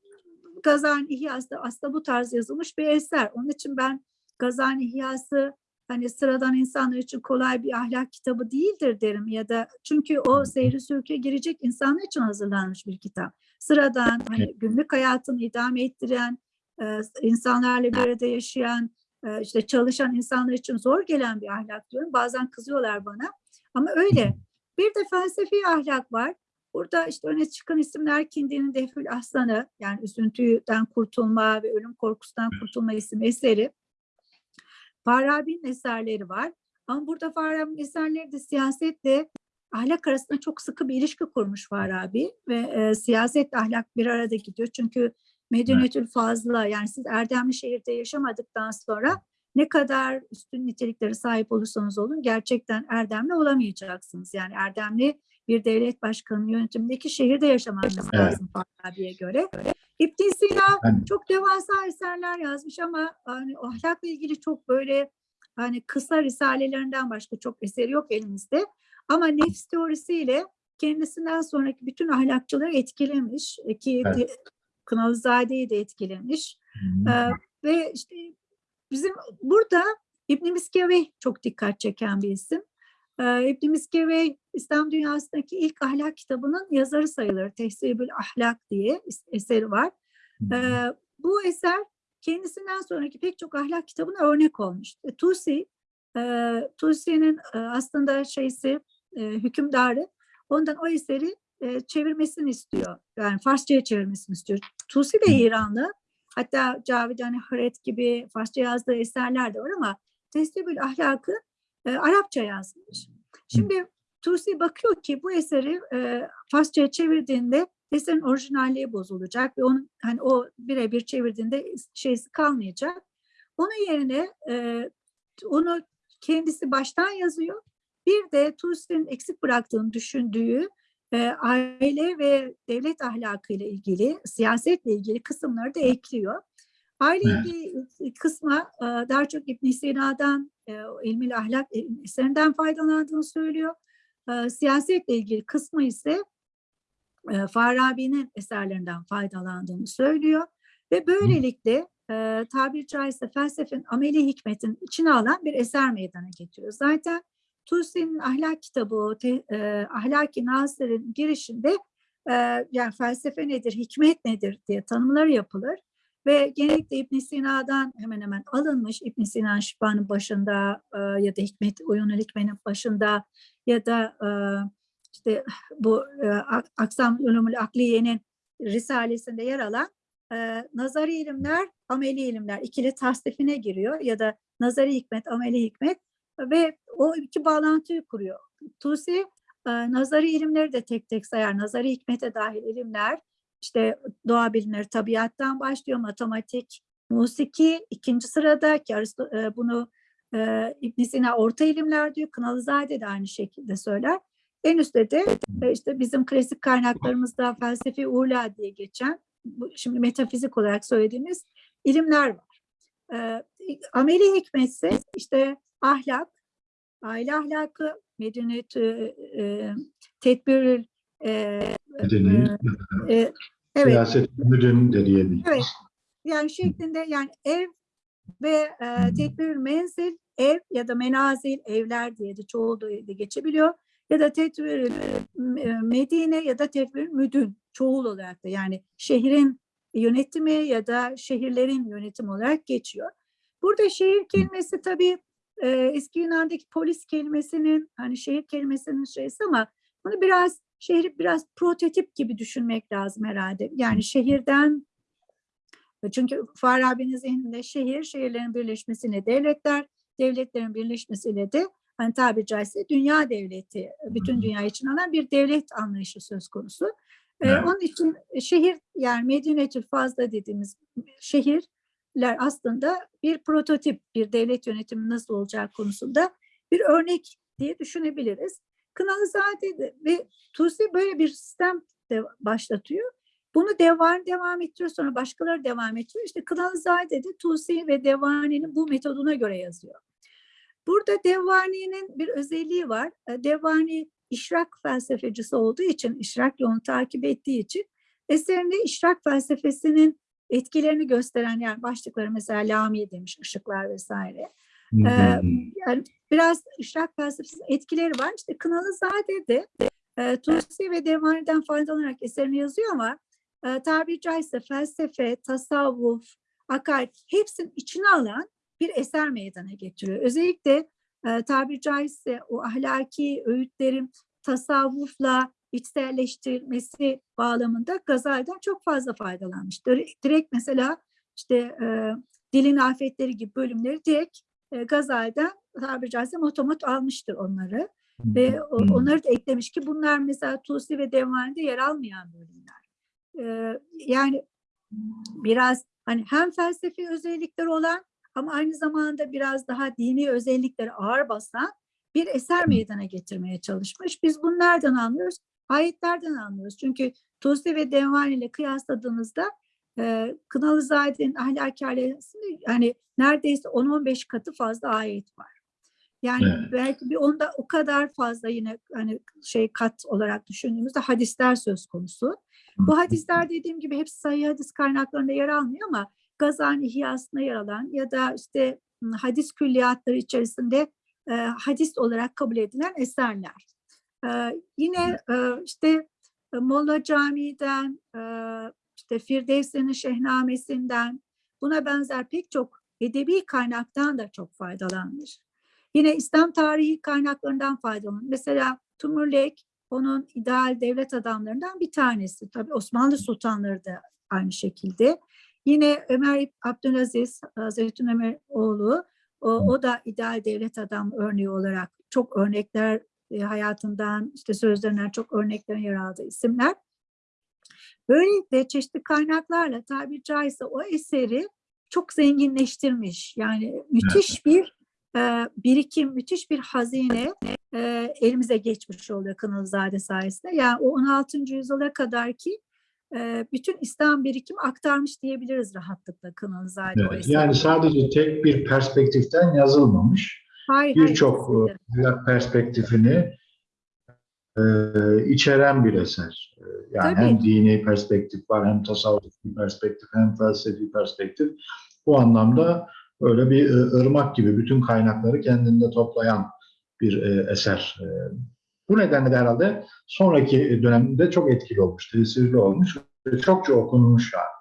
Gazan İhyası da aslında bu tarz yazılmış bir eser. Onun için ben Gazan İhyası hani sıradan insanlar için kolay bir ahlak kitabı değildir derim ya da çünkü o seyri sürüke girecek insanlar için hazırlanmış bir kitap. Sıradan hani günlük hayatını idame ettiren, e, insanlarla bir arada yaşayan, e, işte çalışan insanlar için zor gelen bir ahlak diyorum. Bazen kızıyorlar bana ama öyle. Bir de felsefi ahlak var. Burada işte öne çıkan isimler Kindi'nin Defül Aslanı yani üzüntüden kurtulma ve ölüm korkusundan kurtulma isim eseri. Farabi'nin eserleri var. Ama burada Farabi'nin eserleri de siyasetle ahlak arasında çok sıkı bir ilişki kurmuş Farabi ve e, siyasetle ahlak bir arada gidiyor. Çünkü Medinetül Fazla yani siz erdemli şehirde yaşamadıktan sonra ne kadar üstün niteliklere sahip olursanız olun gerçekten erdemli olamayacaksınız. Yani erdemli bir devlet başkanının yönetimindeki şehirde yaşamanız Evet. lazım Farabi'ye göre. İbn Sina çok devasa eserler yazmış ama hani ahlakla ilgili çok böyle hani kısa risalelerinden başka çok eseri yok elimizde. Ama nefs teorisiyle kendisinden sonraki bütün ahlakçıları etkilemiş e, ki Evet. De- Kınalızade'yi de etkilemiş. Ee, ve işte bizim burada İbn Miskeveh çok dikkat çeken bir isim. Ee, İbn Miskeveh İslam dünyasındaki ilk ahlak kitabının yazarı sayılır. Tehsibül Ahlak diye es- eseri var. Ee, bu eser kendisinden sonraki pek çok ahlak kitabına örnek olmuş. E, Tusi, e, Tusi'nin e, aslında şeysi e, hükümdarı ondan o eseri e, çevirmesini istiyor. Yani Farsçaya çevirmesini istiyor. Tusi de İranlı. Hatta Cavidan Haret gibi Farsça yazdığı eserler de var ama Tesbül Ahlakı e, Arapça yazmış. Şimdi Tusi bakıyor ki bu eseri e, Farsçaya çevirdiğinde eserin orijinalliği bozulacak ve onun hani o birebir çevirdiğinde şeysi kalmayacak. Onun yerine e, onu kendisi baştan yazıyor. Bir de Tusi'nin eksik bıraktığını düşündüğü e, aile ve devlet ahlakı ile ilgili, siyasetle ilgili kısımları da ekliyor. Aile Evet. kısma e, daha çok İbn Sina'dan, e, ahlak eserinden faydalandığını söylüyor. E, siyasetle ilgili kısmı ise e, Farabi'nin eserlerinden faydalandığını söylüyor. Ve böylelikle e, tabiri caizse felsefenin ameli hikmetin içine alan bir eser meydana getiriyor. Zaten Tusi'nin ahlak kitabı, te, e, Ahlaki Nasır'ın girişinde e, yani felsefe nedir, hikmet nedir diye tanımları yapılır. Ve genellikle İbn Sina'dan hemen hemen alınmış. İbn Sina Şifa'nın başında e, ya da Hikmet Uyunul Hikmet'in başında ya da e, işte bu e, Ak- Aksam Ulumul Akliye'nin risalesinde yer alan e, nazari ilimler, ameli ilimler ikili tasnifine giriyor ya da nazari hikmet, ameli hikmet ve o iki bağlantıyı kuruyor. Tusi e, nazari ilimleri de tek tek sayar. Nazari hikmete dahil ilimler işte doğa bilimleri tabiattan başlıyor, matematik, musiki ikinci sırada ki e, bunu e, İbn Sina orta ilimler diyor. Kınalızade de aynı şekilde söyler. En üstte de işte bizim klasik kaynaklarımızda felsefi ula diye geçen, şimdi metafizik olarak söylediğimiz ilimler var. E, ameli hikmetse işte ahlak, aile ahlakı, medeniyet, e, e, tedbirül e, Medeni, e, evet siyaset müdün de diyebiliriz. Evet. yani şeklinde yani ev ve e, tedbirül menzil ev ya da menazil evler diye de çoğul da geçebiliyor ya da tedbirül e, medine ya da tedbirül müdün çoğul olarak da yani şehrin yönetimi ya da şehirlerin yönetimi olarak geçiyor. Burada şehir kelimesi tabii e, eski Yunan'daki polis kelimesinin hani şehir kelimesinin şeysi ama bunu biraz şehri biraz prototip gibi düşünmek lazım herhalde. Yani şehirden çünkü Farabi'nin zihninde şehir, şehirlerin birleşmesiyle devletler, devletlerin birleşmesiyle de hani tabiri caizse dünya devleti, bütün dünya için alan bir devlet anlayışı söz konusu. Ee, Evet. onun için şehir yani Medinetül Fazla dediğimiz şehirler aslında bir prototip, bir devlet yönetimi nasıl olacağı konusunda bir örnek diye düşünebiliriz. Kınalızade de- ve Tusi böyle bir sistem de başlatıyor. Bunu Devan devam ettiriyor sonra başkaları devam ettiriyor. İşte Kınalızade de Tusi ve Devani'nin bu metoduna göre yazıyor. Burada Devani'nin bir özelliği var. E, Devani işrak felsefecisi olduğu için, işrak yolunu takip ettiği için eserinde işrak felsefesinin etkilerini gösteren yani başlıkları mesela Lami demiş, ışıklar vesaire. Hı. Yani biraz işrak felsefesinin etkileri var. İşte Kınalızade de e, Tusi ve Devani'den faydalanarak eserini yazıyor ama e, tabiri caizse felsefe, tasavvuf, akaid hepsinin içine alan bir eser meydana getiriyor. Özellikle e, tabiri caizse o ahlaki öğütlerin tasavvufla içselleştirilmesi bağlamında Gazali'den çok fazla faydalanmış. Direkt, mesela işte e, dilin afetleri gibi bölümleri direkt e, Gazali'den tabiri caizse motomot almıştır onları. Ve o- onları da eklemiş ki bunlar mesela Tusi ve Devani'de yer almayan bölümler. Ee, yani biraz hani hem felsefi özellikler olan ama aynı zamanda biraz daha dini özellikleri ağır basan bir eser meydana getirmeye çalışmış. Biz bunu nereden anlıyoruz? Ayetlerden anlıyoruz. Çünkü Tusi ve Devani ile kıyasladığımızda e, Kınalızade'nin ahlaki ailesinde hani neredeyse 10-15 katı fazla ayet var. Yani Evet. belki bir onda o kadar fazla yine hani şey kat olarak düşündüğümüzde hadisler söz konusu. Bu hadisler dediğim gibi hepsi sahih hadis kaynaklarında yer almıyor ama Gazani İhyası'nda yer alan ya da işte hadis külliyatları içerisinde e, hadis olarak kabul edilen eserler. Yine e, işte Molla Camii'den, e, işte Firdevsi'nin Şehnamesi'nden buna benzer pek çok edebi kaynaktan da çok faydalanmış. Yine İslam tarihi kaynaklarından faydalanmış. Mesela Timurlek onun ideal devlet adamlarından bir tanesi. Tabii Osmanlı sultanları da aynı şekilde. Yine Ömer Abdülaziz, Hazreti Ömer oğlu, o, o da ideal devlet adam örneği olarak çok örnekler e, hayatından, işte sözlerinden çok örneklerin yer aldığı isimler. Böylelikle çeşitli kaynaklarla tabiri caizse o eseri çok zenginleştirmiş. Yani müthiş bir e, birikim, müthiş bir hazine e, elimize geçmiş oluyor Kınalızade sayesinde. Yani o 16. yüzyıla kadar ki e, bütün İslam birikimi aktarmış diyebiliriz rahatlıkla Kınalızade o Evet, yani sadece tek bir perspektiften yazılmamış. Birçok e, perspektifini e, içeren bir eser. E, Yani Tabii. hem dini perspektif var, hem tasavvufi perspektif, hem felsefi perspektif. Bu anlamda öyle bir e, ırmak gibi bütün kaynakları kendinde toplayan bir e, eser. E, Bu nedenle de herhalde sonraki dönemde çok etkili olmuş, tesirli olmuş ve çokça okunmuş yani.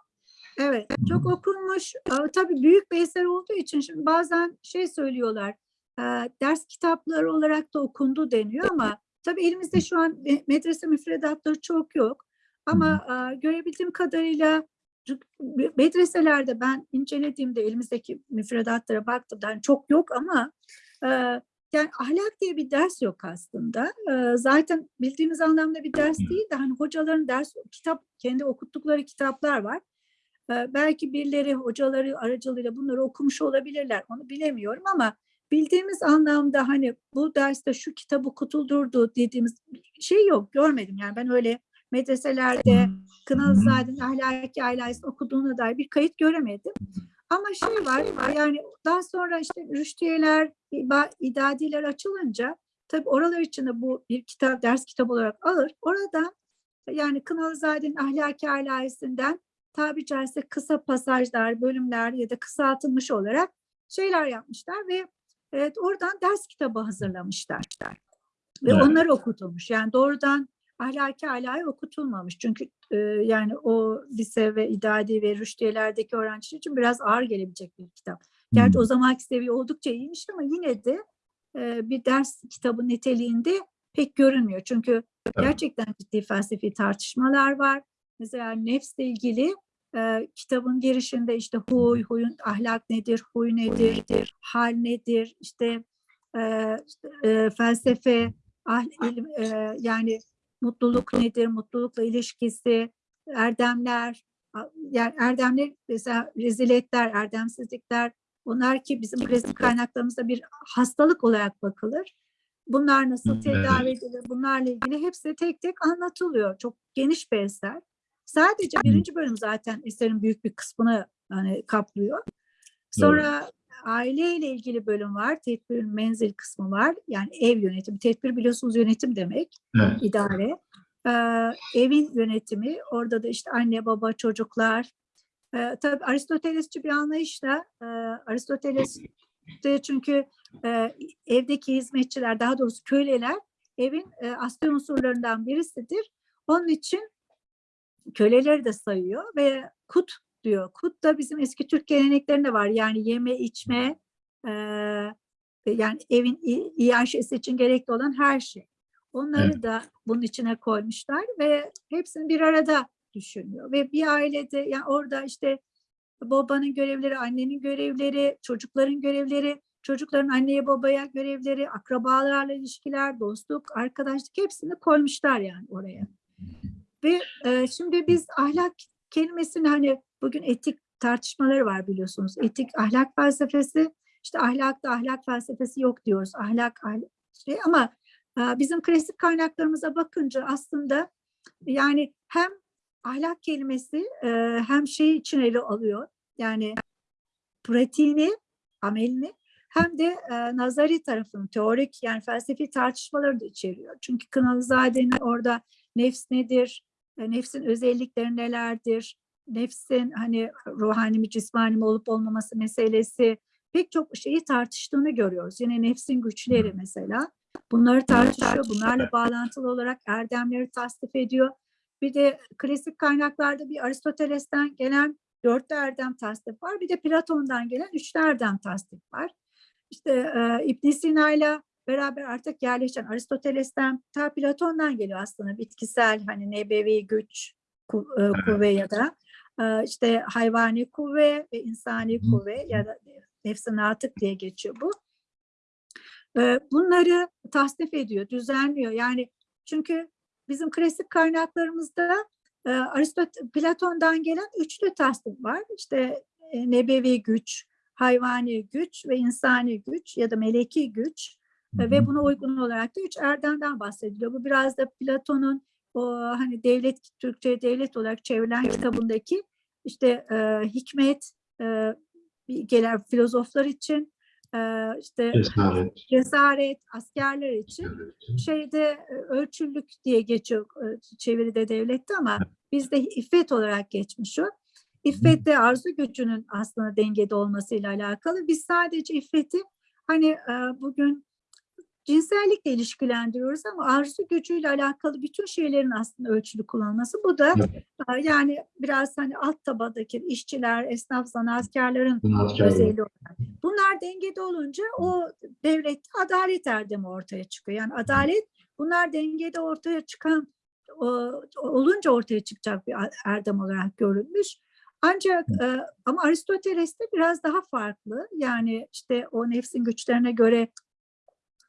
Evet, çok okunmuş. Tabii büyük bir eser olduğu için şimdi bazen şey söylüyorlar, ders kitapları olarak da okundu deniyor ama tabii elimizde şu an me- medrese müfredatları çok yok. Ama görebildiğim kadarıyla medreselerde ben incelediğimde elimizdeki müfredatlara baktığımda hani çok yok ama yani ahlak diye bir ders yok aslında. Zaten bildiğimiz anlamda bir ders değil de hani hocaların ders kitap kendi okuttukları kitaplar var. Belki birileri hocaları aracılığıyla bunları okumuş olabilirler. Onu bilemiyorum ama bildiğimiz anlamda hani bu derste şu kitap okutuldurdu dediğimiz şey yok. Görmedim. Yani ben öyle medreselerde Kınalızade'nin ahlaki ailesi okuduğuna dair bir kayıt göremedim. Ama şey var yani daha sonra işte rüştiyeler, idadiler açılınca tabii oralar içinde bu bir kitap, ders kitabı olarak alır. Oradan yani Kınalızade'nin ahlaki alayisinden tabi caizse kısa pasajlar, bölümler ya da kısaltılmış olarak şeyler yapmışlar ve evet, oradan ders kitabı hazırlamışlar. Ve Evet. onlar okutulmuş. Yani doğrudan ahlaki alayı okutulmamış. Çünkü e, yani o lise ve idadi ve rüştiyelerdeki öğrenciler için biraz ağır gelebilecek bir kitap. Gerçi o zamanki seviye oldukça iyiymiş ama yine de e, bir ders kitabı niteliğinde pek görünmüyor. Çünkü gerçekten ciddi felsefi tartışmalar var. Mesela nefsle ilgili e, kitabın girişinde işte huy, huyun ahlak nedir, huy nedir, hal nedir, işte, e, e, felsefe, ah, ilim, e, yani mutluluk nedir, mutlulukla ilişkisi, erdemler, yani erdemler mesela reziletler, erdemsizlikler, bunlar ki bizim klasik kaynaklarımızda bir hastalık olarak bakılır. Bunlar nasıl tedavi edilir, bunlarla ilgili hepsi tek tek anlatılıyor. Çok geniş bir eser. Sadece birinci bölüm zaten eserin büyük bir kısmını hani kaplıyor. Sonra aileyle ilgili bölüm var. Tedbir menzil kısmı var. Yani ev yönetimi. Tedbir biliyorsunuz yönetim demek. Evet. idare. Ee, evin yönetimi. Orada da işte anne, baba, çocuklar. Ee, tabii Aristotelesçi bir anlayışla e, Aristoteles de çünkü e, evdeki hizmetçiler daha doğrusu köleler evin e, asli unsurlarından birisidir. Onun için köleleri de sayıyor ve kut diyor. Kut da bizim eski Türk geleneklerinde var. Yani yeme, içme, e, yani evin iaşesi için gerekli olan her şey. Onları Evet. da bunun içine koymuşlar ve hepsini bir arada düşünüyor. Ve bir ailede yani orada işte babanın görevleri, annenin görevleri, çocukların görevleri, çocukların anneye babaya görevleri, akrabalarla ilişkiler, dostluk, arkadaşlık hepsini koymuşlar yani oraya. Ve e, şimdi biz ahlak kelimesini hani bugün etik tartışmaları var biliyorsunuz. Etik ahlak felsefesi, işte ahlakta ahlak felsefesi yok diyoruz. Ahlak, ahlak şey ama e, bizim klasik kaynaklarımıza bakınca aslında yani hem ahlak kelimesi e, hem şey için ele alıyor. Yani pratiğini, amelini hem de e, nazari tarafını, teorik yani felsefi tartışmaları da içeriyor. Çünkü Kınalızade'nin orada nefs nedir, nefsin özellikleri nelerdir, nefsin hani ruhani mi cismani mi olup olmaması meselesi pek çok şeyi tartıştığını görüyoruz. Yine nefsin güçleri mesela. Bunları tartışıyor. Bunlarla bağlantılı olarak erdemleri tasdif ediyor. Bir de klasik kaynaklarda bir Aristoteles'ten gelen dörtlü erdem tasdif var. Bir de Platon'dan gelen üçlü erdem tasdif var. İşte e, ibn Sina'yla beraber artık yerleşen Aristoteles'ten ta Platon'dan geliyor aslında bitkisel hani nebevi güç ku- e, kuvve ya da e, işte hayvani kuvve ve insani Hı. kuvve ya da nefsi natık diye geçiyor bu. E, bunları tasnif ediyor, düzenliyor. Yani çünkü bizim klasik kaynaklarımızda e, Aristot Platon'dan gelen üçlü tasnif var. İşte e, nebevi güç, hayvani güç ve insani güç ya da meleki güç E, ve buna uygun olarak da üç erdemden bahsediliyor. Bu biraz da Platon'un o hani devlet Türkçe devlet olarak çevrilen kitabındaki işte e, hikmet e, gelen filozoflar için e, işte Cesaret. cesaret askerler için şeyde e, ölçülük diye geçiyor e, çeviride devlette ama bizde iffet olarak geçmiş o. İffet de arzu gücünün aslında dengede olmasıyla alakalı. Biz sadece iffeti hani e, bugün cinsellikle ilişkilendiriyoruz ama arzu gücüyle alakalı bütün şeylerin aslında ölçülü kullanılması. Bu da e, yani biraz hani alt tabadaki işçiler, esnaf, Sanatkarlar. özelliği olarak. Bunlar dengede olunca o devlette adalet erdemi ortaya çıkıyor. Yani adalet bunlar dengede ortaya çıkan olunca ortaya çıkacak bir erdem olarak görülmüş. Ancak e, ama Aristoteles'te biraz daha farklı. Yani işte o nefsin güçlerine göre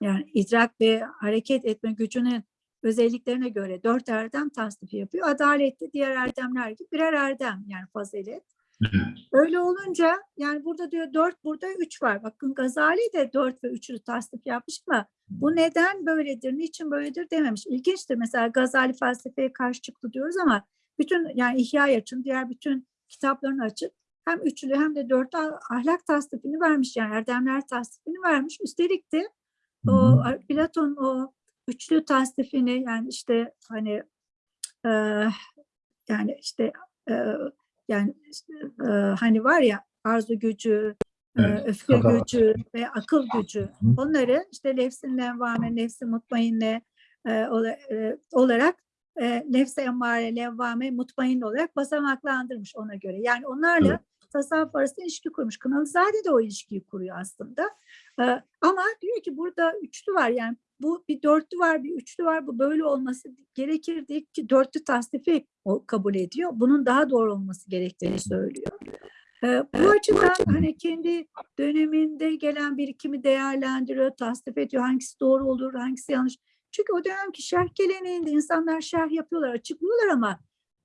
yani idrak ve hareket etme gücünün özelliklerine göre dört erdem tasnif yapıyor. Adaletli diğer erdemler gibi birer erdem yani fazilet. Evet. Öyle olunca yani burada diyor dört burada üç var. Bakın Gazali de dört ve üçlü tasnif yapmış ama bu neden böyledir, niçin böyledir dememiş. İlginçtir mesela Gazali felsefeye karşı çıktı diyoruz ama bütün yani İhya açın diğer bütün kitaplarını açıp hem üçlü hem de dörtlü ah- ahlak tasnifini vermiş yani erdemler tasnifini vermiş. Üstelik de Hı o. Platon o üçlü tasnifini yani işte hani e, yani işte e, yani işte, e, hani var ya arzu gücü, Evet, öfke kadar. gücü ve akıl gücü. Hı. Onları işte nefsin levvame, nefsi mutmainne e, olarak e, nefse emmare, levvame, mutmain olarak basamaklandırmış ona göre. Yani onlarla Evet. Tasavvuf arasında ilişki kurmuş. Kınalızade de o ilişkiyi kuruyor aslında. E, ama diyor ki burada üçlü var yani bu bir dörtlü var bir üçlü var bu böyle olması gerekir değil ki dörtlü tasnifi kabul ediyor. Bunun daha doğru olması gerektiğini söylüyor. Ee, bu açıdan hani kendi döneminde gelen birikimi değerlendiriyor, tasnif ediyor. Hangisi doğru olur, hangisi yanlış. Çünkü o dönemki şerh geleneğinde insanlar şerh yapıyorlar, açıklıyorlar ama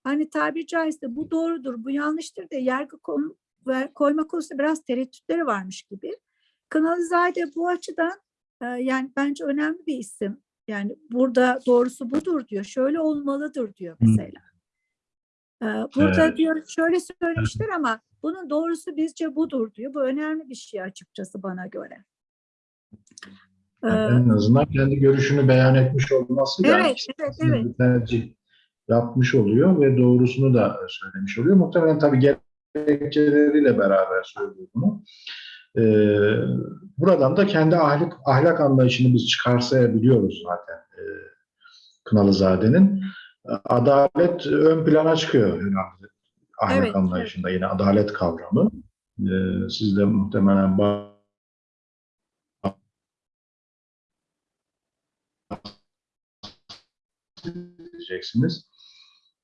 hani tabiri caizse bu doğrudur, bu yanlıştır diye yargı koyma konusunda biraz tereddütleri varmış gibi. Kanalizade bu açıdan e, yani bence önemli bir isim. Yani burada doğrusu budur diyor. Şöyle olmalıdır diyor mesela. Ee, Burada Evet. diyor şöyle söylemişler ama bunun doğrusu bizce budur diyor. Bu önemli bir şey açıkçası bana göre. Yani en azından kendi görüşünü beyan etmiş olmasıyla Evet, ikisinin evet, evet. tercih yapmış oluyor ve doğrusunu da söylemiş oluyor. Muhtemelen tabii gerekçeleriyle beraber söylüyor bunu. Ee, buradan da kendi ahlak, ahlak anlayışını biz çıkarsayabiliyoruz zaten e, Kınalızade'nin. Adalet ön plana çıkıyor herhalde ahlak Evet, anlayışında yine adalet kavramı. Ee, siz de muhtemelen ba- diyeceksiniz.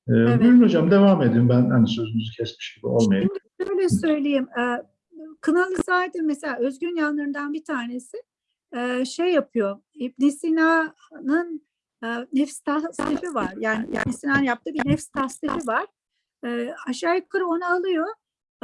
Ee, Evet. Buyurun hocam devam edin. Ben hani sözünüzü kesmiş gibi olmayayım. Şimdi şöyle söyleyeyim. e, Kınalızade mesela özgün yanlarından bir tanesi e, şey yapıyor. İbn Sina'nın e, nefs tasnifi var. Yani İbn Sina'nın yaptığı bir nefs tasnifi var. E, aşağı yukarı onu alıyor.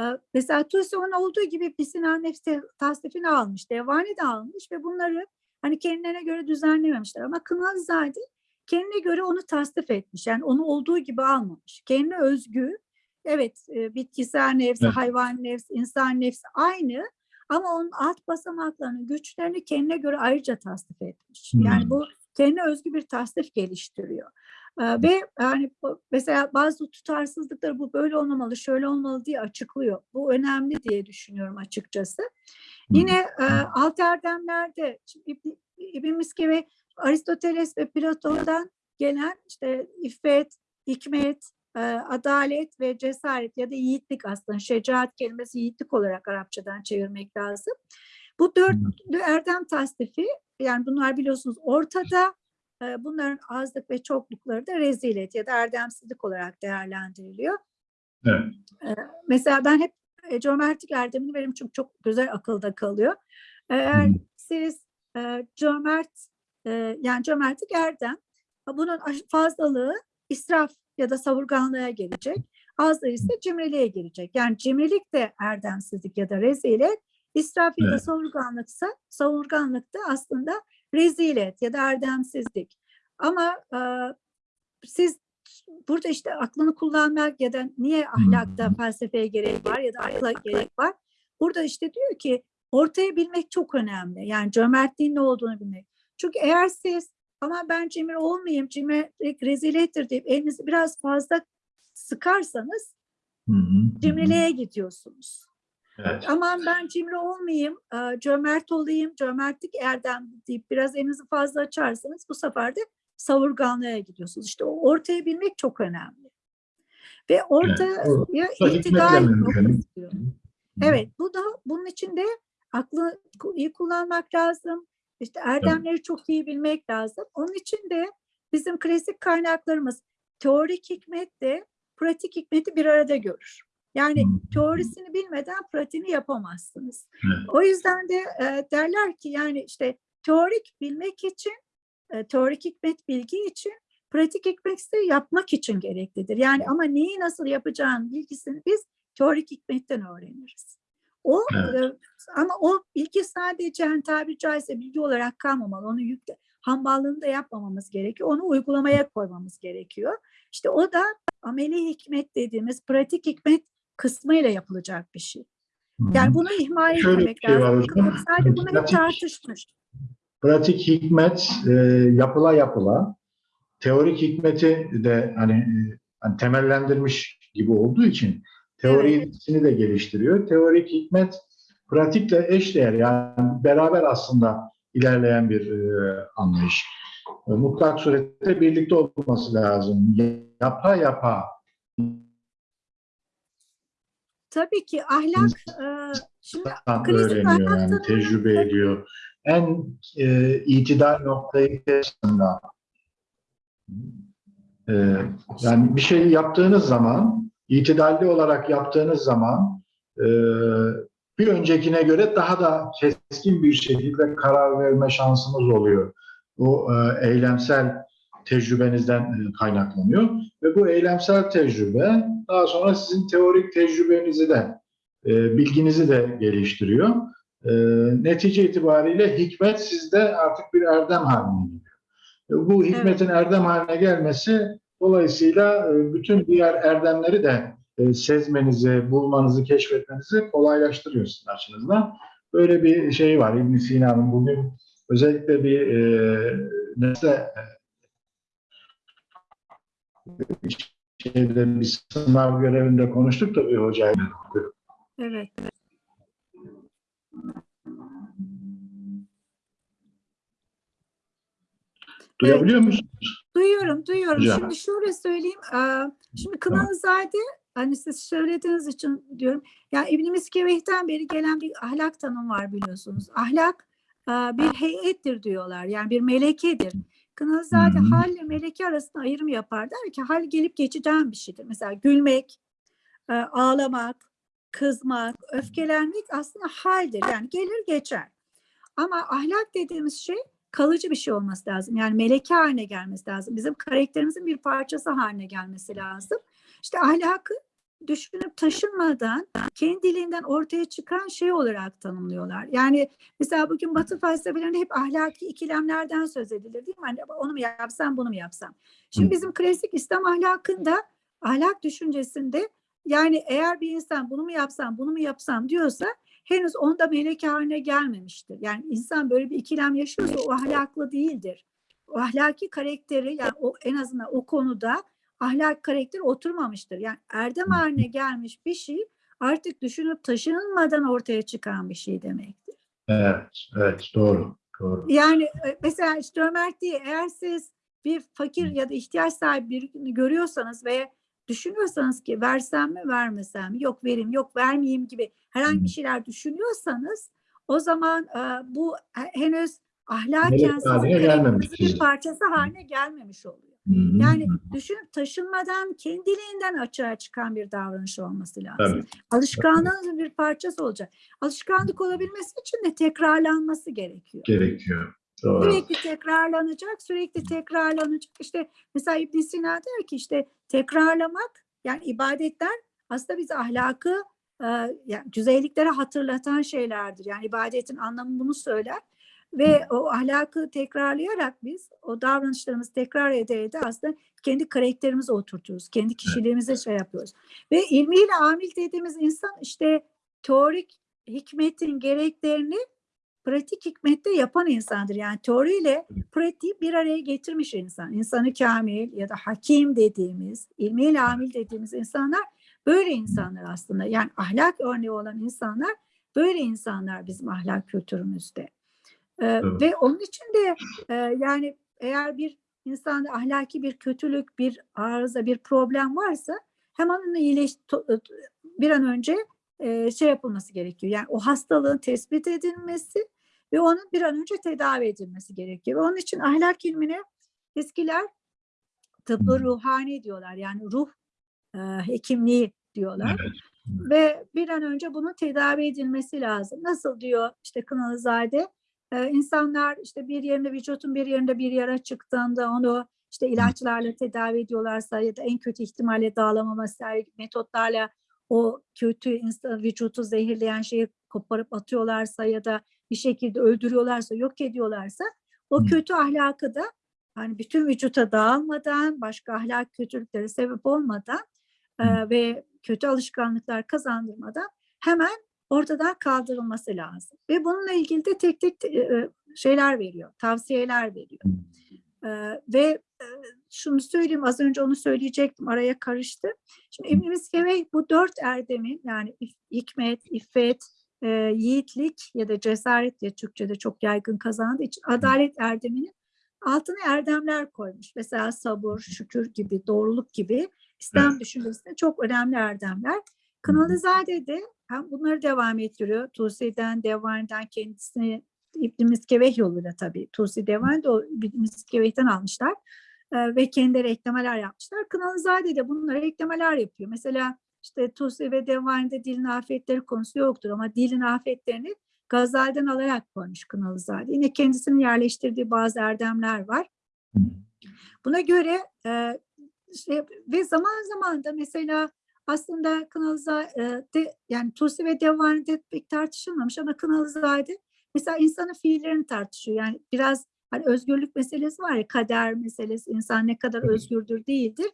E, mesela Tusi onun olduğu gibi İbn Sina nefs tasnifini almış. Devani de almış ve bunları hani kendilerine göre düzenlememişler. Ama Kınalızade kendine göre onu tasnif etmiş. Yani onu olduğu gibi almamış. Kendine özgü Evet, e, bitkisel nefsi, Evet. hayvan nefsi, insan nefsi aynı ama onun alt basamaklarının güçlerini kendine göre ayrıca tasnif etmiş. Yani Hmm. bu kendine özgü bir tasnif geliştiriyor. E, Ve yani mesela bazı tutarsızlıkları bu böyle olmamalı, şöyle olmalı diye açıklıyor. Bu önemli diye düşünüyorum açıkçası. Yine e, alt erdemlerde İbn, İbn Miske ve Aristoteles ve Platon'dan gelen işte iffet, hikmet, e, adalet ve cesaret ya da yiğitlik aslında şecaat kelimesi yiğitlik olarak Arapçadan çevirmek lazım. Bu dörtlü erdem tasnifi yani bunlar biliyorsunuz ortada e, bunların azlık ve çoklukları da rezilet ya da erdemsizlik olarak değerlendiriliyor. Evet. Mesela ben hep e, cömertlik erdemini veririm çünkü çok güzel akılda kalıyor. Eğer siz e, cömert e, yani cömertlik erdem bunun fazlalığı israf ya da savurganlığa gelecek. Azlığı ise cimriliğe gelecek. Yani cimrilik de erdemsizlik ya da rezilet. İsraf ya da Evet. savurganlıksa savurganlık da aslında rezilet ya da erdemsizlik. Ama e, siz burada işte aklını kullanmak ya da niye ahlakta felsefeye gerek var ya da akla gerek var. Burada işte diyor ki ortaya bilmek çok önemli. Yani cömertliğin ne olduğunu bilmek. Çünkü eğer siz ama ben cimri olmayayım, cimrilik rezilettir deyip elinizi biraz fazla sıkarsanız Hı cimriliğe gidiyorsunuz. Evet. Aman ben cimri olmayayım, e, cömert olayım, cömertlik erdem deyip biraz elinizi fazla açarsanız bu sefer de savurganlığa gidiyorsunuz. İşte o ortaya bilmek çok önemli. Ve ortaya noktası diyor. Evet, bu da bunun için de aklı iyi kullanmak lazım. İşte erdemleri çok iyi bilmek lazım. Onun için de bizim klasik kaynaklarımız teorik hikmet de pratik hikmeti bir arada görür. Yani Hı. teorisini bilmeden pratiğini yapamazsınız. Evet. O yüzden de e, derler ki yani işte teorik bilmek için, e, teorik hikmet bilgi için, pratik hikmet ise yapmak için gereklidir. Yani ama neyi nasıl yapacağın bilgisini biz teorik hikmetten öğreniriz. O Evet. ama o bilgi sadece hani tabiri caizse bilgi olarak kalmamalı. Onu yükle, hamballığını da yapmamamız gerekiyor. Onu uygulamaya koymamız gerekiyor. İşte o da ameli hikmet dediğimiz pratik hikmet kısmıyla yapılacak bir şey. Yani bunu ihmal Şöyle etmemek şey lazım. Sadece bunu Pratik- tartışmış. pratik hikmet e, yapıla yapıla teorik hikmeti de hani, hani temellendirmiş gibi olduğu için teorisini de geliştiriyor. Teorik hikmet pratikle eşdeğer yani beraber aslında ilerleyen bir e, anlayış. E, mutlak surette birlikte olması lazım. Yapa yapa Tabii ki ahlak e, şimdi öğreniyor ahlak yani tecrübe ediyor. En e, itidal noktayı aslında e, yani bir şey yaptığınız zaman itidalli olarak yaptığınız zaman e, bir öncekine göre daha da keskin bir şekilde karar verme şansınız oluyor. O e, eylemsel tecrübenizden e, kaynaklanıyor ve bu eylemsel tecrübe daha sonra sizin teorik tecrübenizi de e, bilginizi de geliştiriyor. E, netice itibariyle hikmet sizde artık bir erdem haline geliyor. E, bu hikmetin erdem haline gelmesi dolayısıyla e, bütün diğer erdemleri de e, sezmenizi, bulmanızı, keşfetmenizi kolaylaştırıyor sizin açınızdan. Böyle bir şey var İbn Sina'nın bugün özellikle bir e, nesne şeyde bir sınav görevinde konuştuk da bir hocayla. evet Duyabiliyor musun? Duyuyorum, duyuyorum. Hocam. Şimdi şöyle söyleyeyim. Şimdi Kınalızade, hani siz söylediğiniz için diyorum. Ya İbn Miskeveh'ten beri gelen bir ahlak tanımı var biliyorsunuz. Ahlak bir heyettir diyorlar. Yani bir melekedir. Kınalızade Hı hı. hal ile meleke arasında ayrım yapar. Der ki hal gelip geçeceğin bir şeydir. Mesela gülmek, ağlamak, kızmak, öfkelenmek aslında haldir. Yani gelir geçer. Ama ahlak dediğimiz şey kalıcı bir şey olması lazım. Yani meleke haline gelmesi lazım. Bizim karakterimizin bir parçası haline gelmesi lazım. İşte ahlakı düşünüp taşınmadan kendiliğinden ortaya çıkan şey olarak tanımlıyorlar. Yani mesela bugün Batı felsefelerinde hep ahlaki ikilemlerden söz edilir değil mi? Hani onu mu yapsam bunu mu yapsam? Şimdi bizim klasik İslam ahlakında ahlak düşüncesinde yani eğer bir insan bunu mu yapsam bunu mu yapsam diyorsa henüz onda meleke haline gelmemiştir. Yani insan böyle bir ikilem yaşıyorsa o ahlaklı değildir. O ahlaki karakteri yani o en azından o konuda ahlak karakteri oturmamıştır. Yani erdem haline gelmiş bir şey artık düşünüp taşınmadan ortaya çıkan bir şey demektir. Evet, evet doğru. Doğru. Yani e, mesela işte Ömer diye eğer siz bir fakir ya da ihtiyaç sahibi birini görüyorsanız ve düşünüyorsanız ki versem mi vermesem mi yok vereyim yok vermeyeyim gibi herhangi bir şeyler düşünüyorsanız o zaman e, bu he- henüz ahlaken bir parçası haline gelmemiş oluyor. Hı hı. Yani düşünüp taşınmadan kendiliğinden açığa çıkan bir davranış olması lazım. Tabii. Alışkanlığınızın bir parçası olacak. Alışkanlık olabilmesi için de tekrarlanması gerekiyor. gerekiyor. Sürekli tekrarlanacak, sürekli tekrarlanacak. İşte mesela ibn Sina der ki işte tekrarlamak yani ibadetler aslında biz ahlakı e, yani düzeyliklere hatırlatan şeylerdir. Yani ibadetin anlamı bunu söyler. Ve o ahlakı tekrarlayarak biz o davranışlarımızı tekrar ede ede aslında kendi karakterimizi oturtuyoruz. Kendi kişiliğimize şey yapıyoruz. Ve ilmiyle amil dediğimiz insan işte teorik hikmetin gereklerini pratik hikmette yapan insandır. Yani teoriyle pratiği bir araya getirmiş insan. İnsanı kamil ya da hakim dediğimiz, ilmiyle amil dediğimiz insanlar böyle insanlar aslında. Yani ahlak örneği olan insanlar böyle insanlar bizim ahlak kültürümüzde. Ee, Evet. Ve onun için de e, yani eğer bir insanda ahlaki bir kötülük, bir arıza, bir problem varsa hemen onu iyileş to- bir an önce şey yapılması gerekiyor. Yani o hastalığın tespit edilmesi ve onun bir an önce tedavi edilmesi gerekiyor. Ve onun için ahlak ilmine eskiler tıbbı ruhani diyorlar. Yani ruh e, hekimliği diyorlar. Evet. Ve bir an önce bunun tedavi edilmesi lazım. Nasıl diyor işte Kınalızade? Ee, insanlar işte bir yerinde vücutun bir yerinde bir yara çıktığında onu işte ilaçlarla tedavi ediyorlarsa ya da en kötü ihtimalle dağılama vesaire metotlarla o kötü insan vücutu zehirleyen şeyi koparıp atıyorlarsa ya da bir şekilde öldürüyorlarsa, yok ediyorlarsa o Hı. kötü ahlakı da hani bütün vücuta dağılmadan, başka ahlak kötülüklere sebep olmadan e, Hı. ve kötü alışkanlıklar kazandırmadan hemen ortadan kaldırılması lazım. Ve bununla ilgili de tek tek e, e, şeyler veriyor, tavsiyeler veriyor. Ee, ve e, şunu söyleyeyim, az önce onu söyleyecektim, araya karıştı. Şimdi İbn Miskevey bu dört erdemin yani hikmet, iffet, e, yiğitlik ya da cesaret diye Türkçe'de çok yaygın kazandığı için adalet erdeminin altına erdemler koymuş. Mesela sabır, şükür gibi, doğruluk gibi İslam düşüncesinde çok önemli erdemler. Kınalızade de hem bunları devam ettiriyor. Tusi'den, Devan'dan kendisini İbn Miskeveh yoluyla tabii. Tusi Devan da o İbn Miskeveh'ten almışlar. Ee, ve kendileri eklemeler yapmışlar. Kınalızade de bunlara eklemeler yapıyor. Mesela işte Tusi ve Devan'da dilin afetleri konusu yoktur ama dilin afetlerini Gazali'den alarak koymuş Kınalızade. Yine kendisinin yerleştirdiği bazı erdemler var. Buna göre e, işte, ve zaman zaman da mesela aslında Kınalızade yani Tusi ve Devan'da pek tartışılmamış ama Kınalızade mesela insanın fiillerini tartışıyor. Yani biraz hani özgürlük meselesi var ya kader meselesi insan ne kadar özgürdür değildir.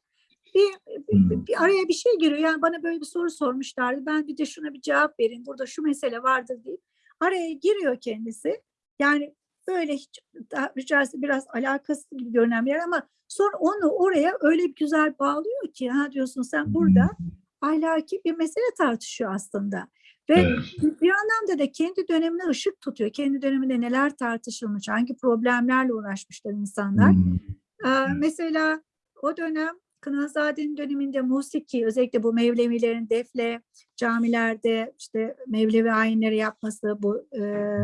Bir, bir, bir araya bir şey giriyor. Yani bana böyle bir soru sormuşlardı. Ben bir de şuna bir cevap vereyim. Burada şu mesele vardır deyip araya giriyor kendisi. Yani böyle hiç daha ricası biraz alakasız gibi görünen bir yer ama sonra onu oraya öyle bir güzel bağlıyor ki ha diyorsun sen burada ahlaki bir mesele tartışıyor aslında. Ve Evet. bir anlamda da kendi dönemine ışık tutuyor. Kendi döneminde neler tartışılmış, hangi problemlerle uğraşmışlar insanlar. Ee, mesela o dönem Kınazade'nin döneminde musiki, özellikle bu Mevlevilerin defle camilerde işte Mevlevi ayinleri yapması, bu e,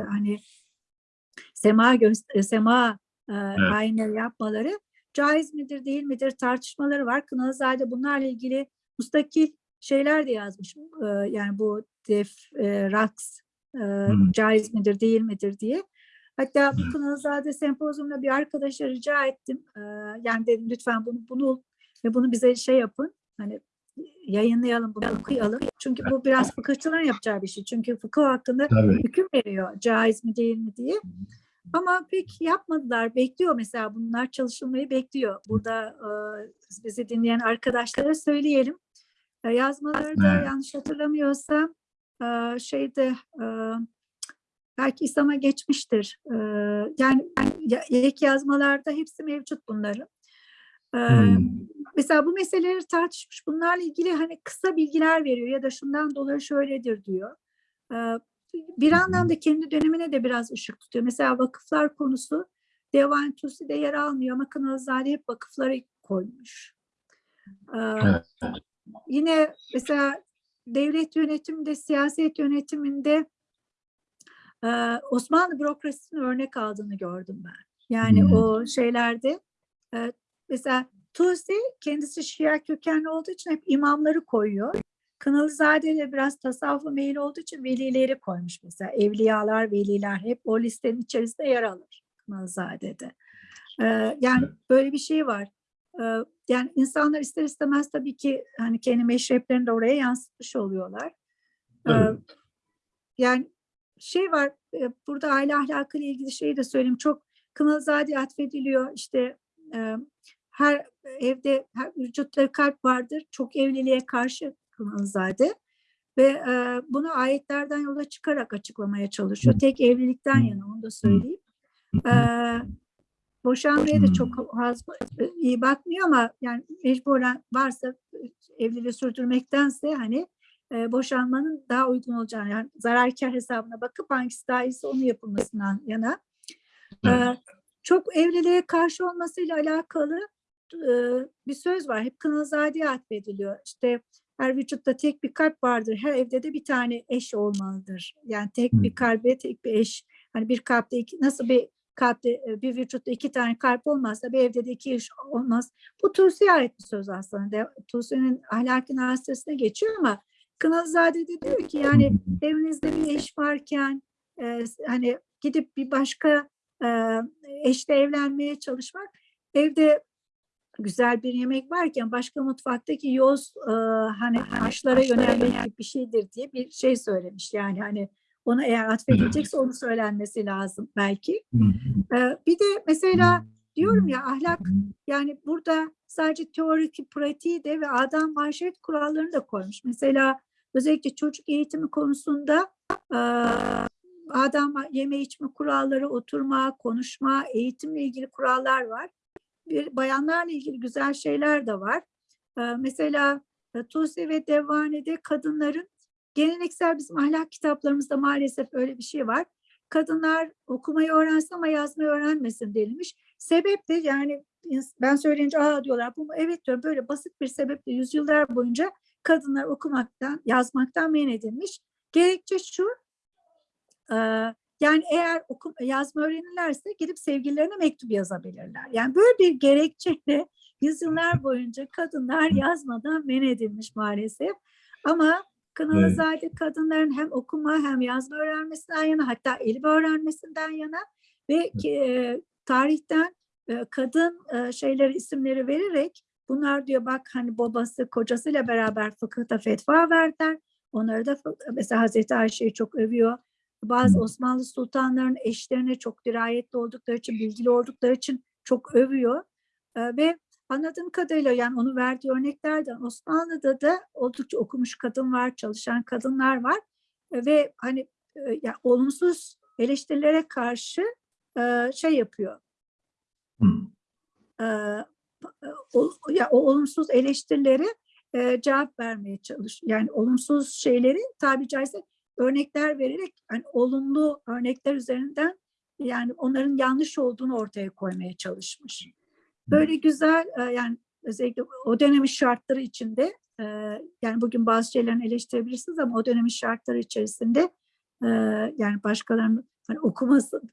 hani sema gö- sema e, ayinleri yapmaları caiz midir değil midir tartışmaları var. Kınazade bunlarla ilgili mustakil şeyler de yazmış. E, yani bu def, e, raks e, Hmm. caiz midir değil midir diye. Hatta bu Kınazade sempozyumda bir arkadaşa rica ettim. E, yani dedim lütfen bunu bunu ve bunu bize şey yapın. Hani yayınlayalım bunu okuyalım. Çünkü bu biraz fıkıhçıların yapacağı bir şey. Çünkü fıkıh hakkında Tabii. hüküm veriyor caiz mi değil mi diye. Ama pek yapmadılar. Bekliyor mesela bunlar çalışılmayı bekliyor. Burada e, bizi dinleyen arkadaşlara söyleyelim. E, yazmaları da Evet. yanlış hatırlamıyorsam e, şeyde e, belki İslam'a geçmiştir. E, yani ya- ek yazmalarda hepsi mevcut bunların. Hmm. Mesela bu meseleleri tartışmış. Bunlarla ilgili hani kısa bilgiler veriyor ya da şundan dolayı şöyledir diyor. Bir anlamda kendi dönemine de biraz ışık tutuyor. Mesela vakıflar konusu Devan Tusi'de yer almıyor ama Kınalızade hep vakıfları koymuş. Evet. Yine mesela devlet yönetiminde, siyaset yönetiminde Osmanlı bürokrasisinin örnek aldığını gördüm ben. Yani Hmm. o şeylerde mesela Tusi kendisi Şia kökenli olduğu için hep imamları koyuyor. Kınalızade de biraz tasavvufa meyil olduğu için velileri koymuş mesela. Evliyalar, veliler hep o listenin içerisinde yer alır Kınalızade'de. Ee, yani böyle bir şey var. Ee, yani insanlar ister istemez tabii ki hani kendi meşreplerini de oraya yansıtmış oluyorlar. Ee, Tabii. yani şey var e, burada aile ahlakıyla ilgili şeyi de söyleyeyim. Çok Kınalızade atfediliyor. İşte e, her evde her vücutta kalp vardır. Çok evliliğe karşı Kınalızade ve e, bunu ayetlerden yola çıkarak açıklamaya çalışıyor. Tek evlilikten yana onu da söyleyeyim. E, boşanmaya da çok az e, iyi bakmıyor ama yani mecburen varsa e, evliliği sürdürmektense hani e, boşanmanın daha uygun olacağını yani zararkar hesabına bakıp hangisi daha iyisi onu yapılmasından yana. E, çok evliliğe karşı olmasıyla alakalı bir söz var. Hep Kınazade'ye atfediliyor. İşte her vücutta tek bir kalp vardır. Her evde de bir tane eş olmalıdır. Yani tek bir kalbe tek bir eş. Hani bir kalpte iki, nasıl bir kalpte bir vücutta iki tane kalp olmazsa bir evde de iki eş olmaz. Bu Tusi'ye ait bir söz aslında. Tusi'nin ahlaki nasırasına geçiyor ama Kınazade de diyor ki yani evinizde bir eş varken e, hani gidip bir başka e, eşle evlenmeye çalışmak evde güzel bir yemek varken başka mutfaktaki yoz e, hani haşlara yönelmek gibi bir şeydir diye bir şey söylemiş. Yani hani ona eğer atfedilecekse onu söylenmesi lazım belki. E, bir de mesela diyorum ya ahlak yani burada sadece teorik pratiği de ve adam maşeret kurallarını da koymuş. Mesela özellikle çocuk eğitimi konusunda e, adam yeme içme kuralları, oturma, konuşma, eğitimle ilgili kurallar var. Bir bayanlarla ilgili güzel şeyler de var. E, mesela e, Tusi ve Devvane'de kadınların geleneksel bizim ahlak kitaplarımızda maalesef öyle bir şey var. Kadınlar okumayı öğrensin ama yazmayı öğrenmesin denilmiş. Sebep de yani ben söyleyince aa diyorlar bu evet diyorum böyle basit bir sebeple yüzyıllar boyunca kadınlar okumaktan yazmaktan men edilmiş. Gerekçe şu e, yani eğer okum, yazma öğrenirlerse gidip sevgililerine mektup yazabilirler. Yani böyle bir gerekçeyle yüzyıllar boyunca kadınlar yazmadan men edilmiş maalesef. Ama Kınalızade kadınların hem okuma hem yazma öğrenmesinden yana hatta elimi öğrenmesinden yana ve e, tarihten e, kadın e, şeyleri isimleri vererek bunlar diyor bak hani babası kocasıyla beraber fıkıhta fetva verdiler. Onları da mesela Hazreti Ayşe'yi çok övüyor. Bazı Osmanlı sultanların eşlerine çok dirayetli oldukları için, bilgili oldukları için çok övüyor. Ve anladığım kadarıyla yani onu verdiği örneklerden Osmanlı'da da oldukça okumuş kadın var, çalışan kadınlar var ve hani e, ya olumsuz eleştirilere karşı şey yapıyor. E, o, ya o olumsuz eleştirilere e, cevap vermeye çalış. Yani olumsuz şeyleri tabi caizse örnekler vererek hani olumlu örnekler üzerinden yani onların yanlış olduğunu ortaya koymaya çalışmış. Böyle güzel e, yani özellikle o dönemin şartları içinde e, yani bugün bazı şeylerini eleştirebilirsiniz ama o dönemin şartları içerisinde e, yani başkalarının hani okumasın,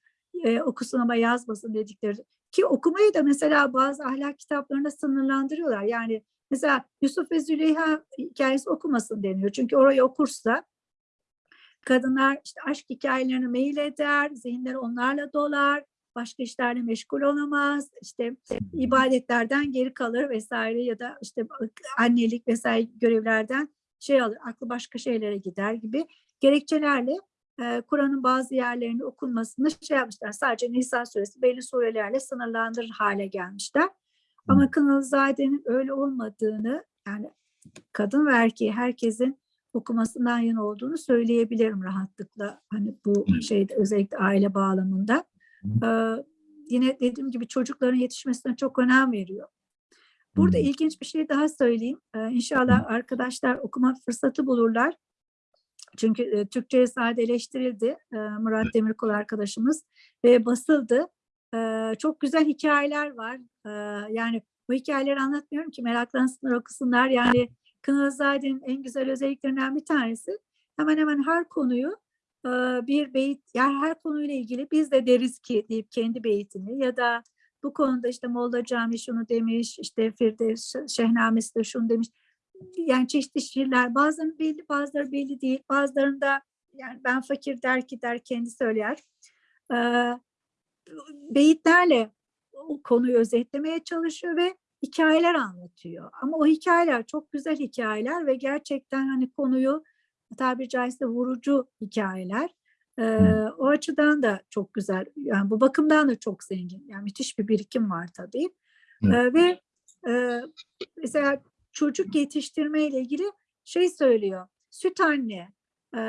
okusun ama yazmasın dedikleri ki okumayı da mesela bazı ahlak kitaplarında sınırlandırıyorlar. Yani mesela Yusuf ve Züleyha hikayesi okumasın deniyor. Çünkü orayı okursa kadınlar işte aşk hikayelerini mail eder, zihinleri onlarla dolar, başka işlerle meşgul olamaz, işte ibadetlerden geri kalır vesaire ya da işte annelik vesaire görevlerden şey alır, aklı başka şeylere gider gibi gerekçelerle e, Kur'an'ın bazı yerlerini okunmasını şey yapmışlar. Sadece Nisa suresi belli surelerle sınırlandırır hale gelmişler. Ama Kınalızade'nin öyle olmadığını yani kadın ve erkeği herkesin okumasından yana olduğunu söyleyebilirim rahatlıkla. Hani bu şeyde özellikle aile bağlamında. Ee, yine dediğim gibi çocukların yetişmesine çok önem veriyor. Burada ilginç bir şey daha söyleyeyim. Ee, inşallah arkadaşlar okuma fırsatı bulurlar. Çünkü e, Türkçe'ye sadeleştirildi e, Murat Demirkol arkadaşımız ve basıldı. E, çok güzel hikayeler var. E, yani bu hikayeleri anlatmıyorum ki meraklansınlar okusunlar. Yani Kınalızade'nin en güzel özelliklerinden bir tanesi hemen hemen her konuyu e, bir beyit, yani her konuyla ilgili biz de deriz ki deyip kendi beytini ya da bu konuda işte Molla Cami şunu demiş, işte Firdevs Şehnamesi de şunu demiş. Yani çeşitli şiirler bazıları belli bazıları belli değil. Bazılarında yani ben fakir der ki der kendi söyler. Ee, beyitlerle o konuyu özetlemeye çalışıyor ve hikayeler anlatıyor. Ama o hikayeler çok güzel hikayeler ve gerçekten hani konuyu tabiri caizse vurucu hikayeler. Ee, o açıdan da çok güzel. Yani bu bakımdan da çok zengin. Yani müthiş bir birikim var tabii. Ee, ve e, mesela çocuk yetiştirme ile ilgili şey söylüyor. Süt anne. Ee,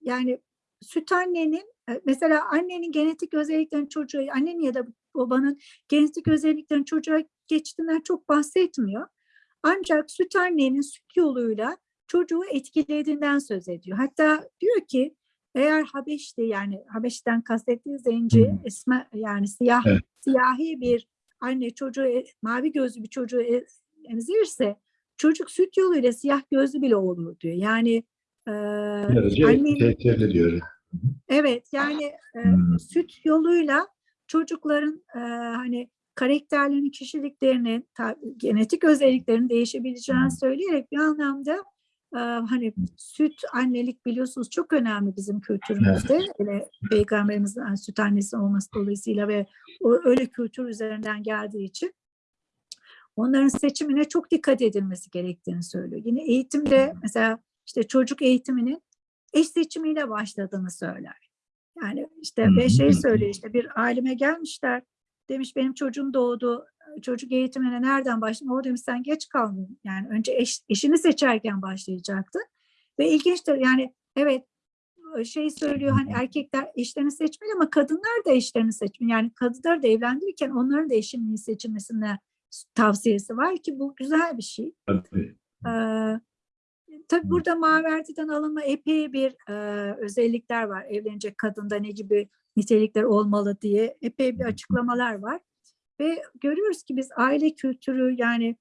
yani süt annenin e, mesela annenin genetik özelliklerini çocuğa, annenin ya da babanın genetik özelliklerini çocuğa geçtiğinden çok bahsetmiyor. Ancak süt annenin süt yoluyla çocuğu etkilediğinden söz ediyor. Hatta diyor ki eğer Habeş'te yani Habeş'ten kastettiği zenci, esme yani siyah Evet. siyahi bir anne çocuğu e- mavi gözlü bir çocuğu e- emzirirse çocuk süt yoluyla siyah gözlü bile olur diyor. Yani e, tehlikeli diyor. Evet yani e, Hmm. süt yoluyla çocukların e, hani karakterlerinin, kişiliklerinin, genetik özelliklerinin değişebileceğini söyleyerek bir anlamda hani süt annelik biliyorsunuz çok önemli bizim kültürümüzde. Öyle peygamberimizin süt annesi olması dolayısıyla ve o öyle kültür üzerinden geldiği için onların seçimine çok dikkat edilmesi gerektiğini söylüyor. Yine eğitimde mesela işte çocuk eğitiminin eş seçimiyle başladığını söyler. Yani işte ve şey söylüyor işte bir aileme gelmişler demiş benim çocuğum doğdu çocuk eğitimine nereden başladın? O demiş sen geç kaldın. Yani önce eş, eşini seçerken başlayacaktı. Ve ilginçtir yani evet şey söylüyor hani erkekler eşlerini seçmeli ama kadınlar da eşlerini seçmeli. Yani kadınlar da evlendirirken onların da eşinin seçilmesine tavsiyesi var ki bu güzel bir şey. Tabii. Ee, tabii burada Maverdi'den alınma epey bir e, özellikler var. Evlenecek kadında ne gibi nitelikler olmalı diye epey bir açıklamalar var. Ve görüyoruz ki biz aile kültürü yani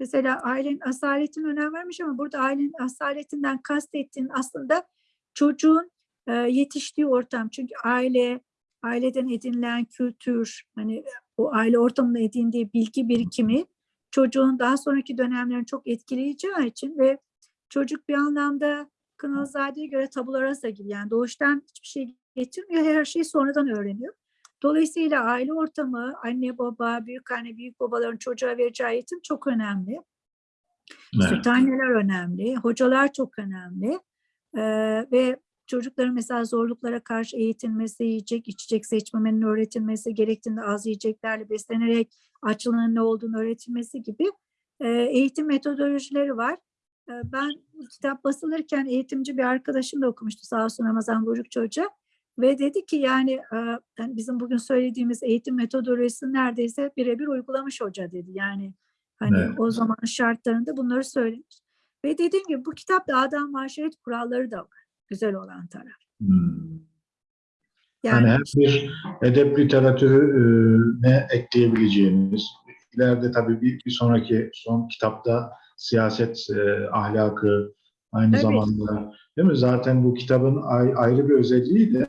mesela ailenin asaletine önem vermiş ama burada ailenin asaletinden kastettiğin aslında çocuğun e, yetiştiği ortam. Çünkü aile, aileden edinilen kültür, hani o aile ortamında edindiği bilgi birikimi çocuğun daha sonraki dönemlerini çok etkileyeceği için ve çocuk bir anlamda Kınalızade'ye göre tabula rasa gibi yani doğuştan hiçbir şey getirmiyor, her şeyi sonradan öğreniyor. Dolayısıyla aile ortamı, anne baba, büyük anne, büyük babaların çocuğa vereceği eğitim çok önemli. Evet. Süthaneler önemli, hocalar çok önemli Ee, ve çocukların mesela zorluklara karşı eğitilmesi, yiyecek, içecek seçmemenin öğretilmesi, gerektiğinde az yiyeceklerle beslenerek açlığın ne olduğunu öğretilmesi gibi e, eğitim metodolojileri var. E, ben kitap basılırken eğitimci bir arkadaşım da okumuştu sağ olsun Ramazan Burukçu Hoca. Ve dedi ki yani e, yani bizim bugün söylediğimiz eğitim metodolojisini neredeyse birebir uygulamış hoca dedi. Yani hani Evet. o zaman şartlarında bunları söylemiş. Ve dediğim gibi bu kitapta adam maşeret kuralları da var. Güzel olan taraf. Hmm. Yani Yani hem bir edep literatürüne ekleyebileceğimiz, ileride tabii bir, bir sonraki son kitapta siyaset e, ahlakı aynı Tabii. zamanda değil mi? Zaten bu kitabın ay- ayrı bir özelliği de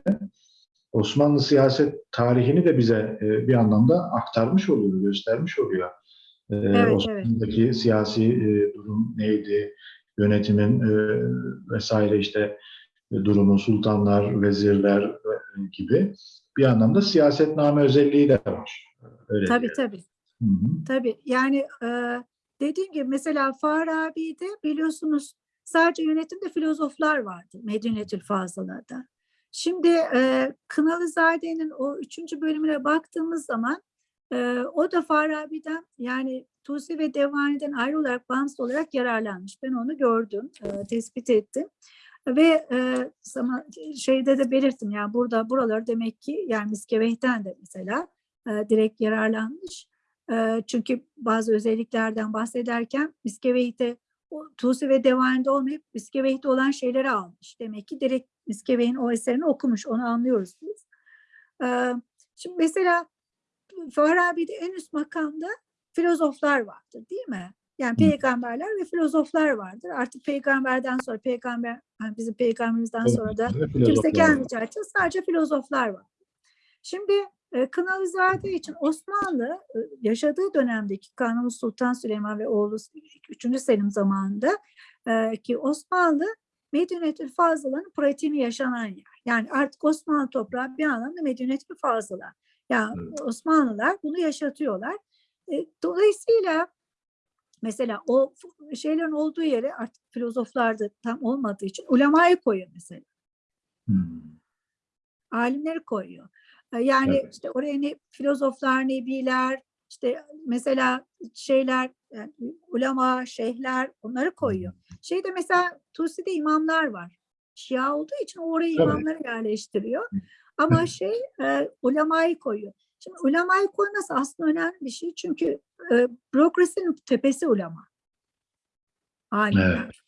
Osmanlı siyaset tarihini de bize e, bir anlamda aktarmış oluyor, göstermiş oluyor. E, evet. Osmanlı'daki siyasi e, durum neydi, yönetimin vesaire işte durumu, sultanlar, vezirler gibi bir anlamda siyasetname özelliği de var. Öyle tabii diyelim. tabii. Hı hı. Tabii yani e, dediğim gibi mesela Farabi'de biliyorsunuz sadece yönetimde filozoflar vardı Medinetül Fazıla'da. Şimdi e, Kınalızade'nin o üçüncü bölümüne baktığımız zaman e, o da Farabi'den yani Tusi ve Devani'den ayrı olarak bağımsız olarak yararlanmış. Ben onu gördüm, e, tespit ettim. Ve e, zaman şeyde de belirttim yani burada buraları demek ki yani Miskeveh'ten de mesela e, direkt yararlanmış. E, çünkü bazı özelliklerden bahsederken Miskeveh'te o Tusi ve Devani'de olmayıp Miskeveh'te olan şeyleri almış. Demek ki direkt Miskeveh'in o eserini okumuş. Onu anlıyoruz biz. E, şimdi mesela Farabi'de en üst makamda filozoflar vardır değil mi? Yani peygamberler ve filozoflar vardır. Artık peygamberden sonra peygamber yani bizim peygamberimizden sonra da kimse gelmeyeceği için sadece filozoflar var. Şimdi Kınalızade için Osmanlı e, yaşadığı dönemdeki Kanuni Sultan Süleyman ve oğlu 3. Selim zamanında e, ki Osmanlı Medinetül Fazıla'nın pratiğini yaşanan yer. Yani artık Osmanlı toprağı bir anlamda Medinetül Fazıla. Yani Evet. Osmanlılar bunu yaşatıyorlar. E, dolayısıyla mesela o şeylerin olduğu yere artık filozoflar da tam olmadığı için ulemayı koyuyor mesela Hmm. alimleri koyuyor. Yani Evet. işte oraya ne filozoflar, nebiler, işte mesela şeyler, yani ulema, şeyhler onları koyuyor. Şeyde mesela Tusi'de imamlar var. Şia olduğu için oraya imamları yerleştiriyor. Ama şey e, ulemayı koyuyor. Şimdi ulemayı koyması aslında önemli bir şey. Çünkü e, bürokrasinin tepesi ulema. Alimler.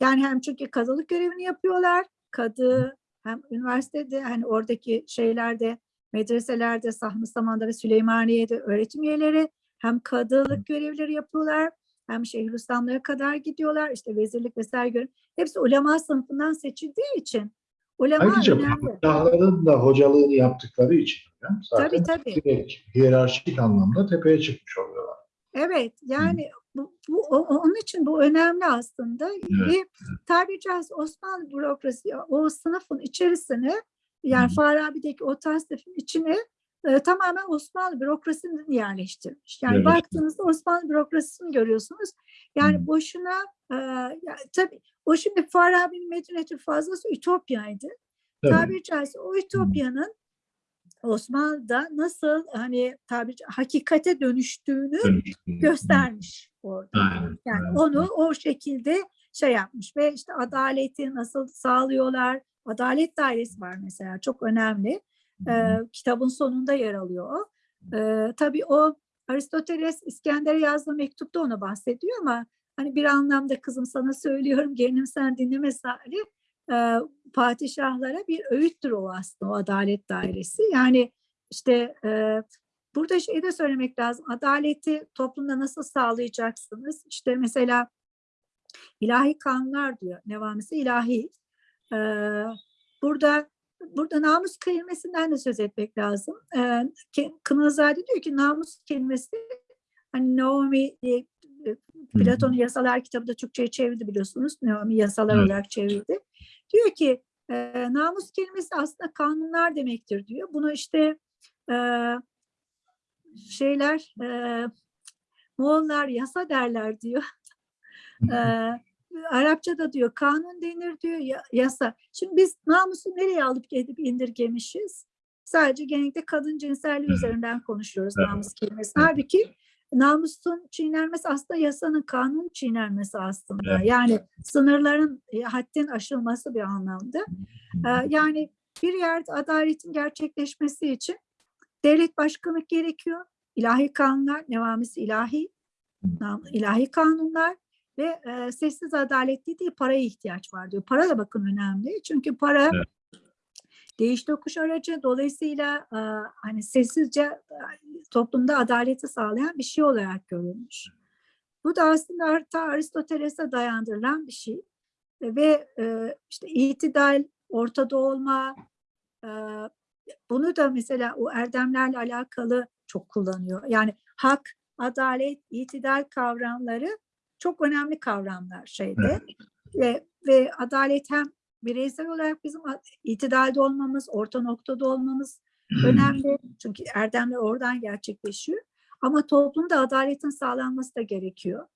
Yani hem çünkü kadılık görevini yapıyorlar. Kadı hem üniversitede hani oradaki şeylerde medreselerde Sahmi Saman'da ve Süleymaniye'de öğretim üyeleri hem kadılık görevleri yapıyorlar hem Şeyhülislamlara kadar gidiyorlar. işte vezirlik vesaire görev. Hepsi ulema sınıfından seçildiği için ulema Ayrıca padişahların da hocalığını yaptıkları için Tabii zaten tabii. direkt hiyerarşik anlamda tepeye çıkmış oluyorlar. Evet yani bu, bu onun için bu önemli aslında ve tabiri caizse Osmanlı bürokrasi o sınıfın içerisine yani. Farabi'deki o tasnifin içine e, tamamen Osmanlı bürokrasisini yerleştirmiş. Yani Yerleştirmiş. baktığınızda Osmanlı bürokrasisini görüyorsunuz. Yani Hı. boşuna e, ya, tabii o şimdi Farabi'nin Medinetül Fazlası Ütopya'ydı. Tabii. Tabiri caizse o Ütopya'nın Osmanlı'da nasıl hani tabiri ca- hakikate dönüştüğünü göstermiş orada. Aynen. Yani aynen. onu o şekilde şey yapmış ve işte adaleti nasıl sağlıyorlar, Adalet Dairesi var mesela çok önemli. Ee, kitabın sonunda yer alıyor o. Ee, tabii o Aristoteles İskender'e yazdığı mektupta onu bahsediyor ama hani bir anlamda kızım sana söylüyorum gelinim sen dinleme Salih e, padişahlara bir öğüttür o aslında o adalet dairesi. Yani işte e, burada şey de söylemek lazım. Adaleti toplumda nasıl sağlayacaksınız? İşte mesela ilahi kanunlar diyor. Nevamisi ilahi. E, burada burada namus kelimesinden de söz etmek lazım. E, Kınazade diyor ki namus kelimesi hani Naomi diye e, Platon'un yasalar kitabı da Türkçe'ye çevirdi biliyorsunuz. Naomi yasalar Evet. olarak çevirdi. Diyor ki e, namus kelimesi aslında kanunlar demektir diyor. Bunu işte e, şeyler e, Moğollar yasa derler diyor. E, Arapçada diyor kanun denir diyor ya- yasa. Şimdi biz namusu nereye alıp gidip indirgemişiz? Sadece genellikle kadın cinselliği üzerinden konuşuyoruz Evet. namus kelimesi. Halbuki namusun çiğnenmesi aslında yasanın kanun çiğnenmesi aslında. Evet. Yani sınırların e, haddin aşılması bir anlamda. Yani bir yerde adaletin gerçekleşmesi için devlet başkanlık gerekiyor. İlahi kanunlar, devamısı ilahi, ilahi kanunlar ve e, sessiz adalet dediği paraya ihtiyaç var diyor. Para da bakın önemli. Çünkü para Evet. değiş tokuş aracı. Dolayısıyla e, hani sessizce e, toplumda adaleti sağlayan bir şey olarak görülmüş. Bu da aslında hatta Aristoteles'e dayandırılan bir şey. E, Ve e, işte itidal, ortada olma, e, bunu da mesela o erdemlerle alakalı çok kullanıyor. Yani hak, adalet, itidal kavramları çok önemli kavramlar şeyde. Ve, ve adalet hem bireysel olarak bizim itidalde olmamız, orta noktada olmamız önemli. Çünkü erdemler oradan gerçekleşiyor. Ama toplumda adaletin sağlanması da gerekiyor.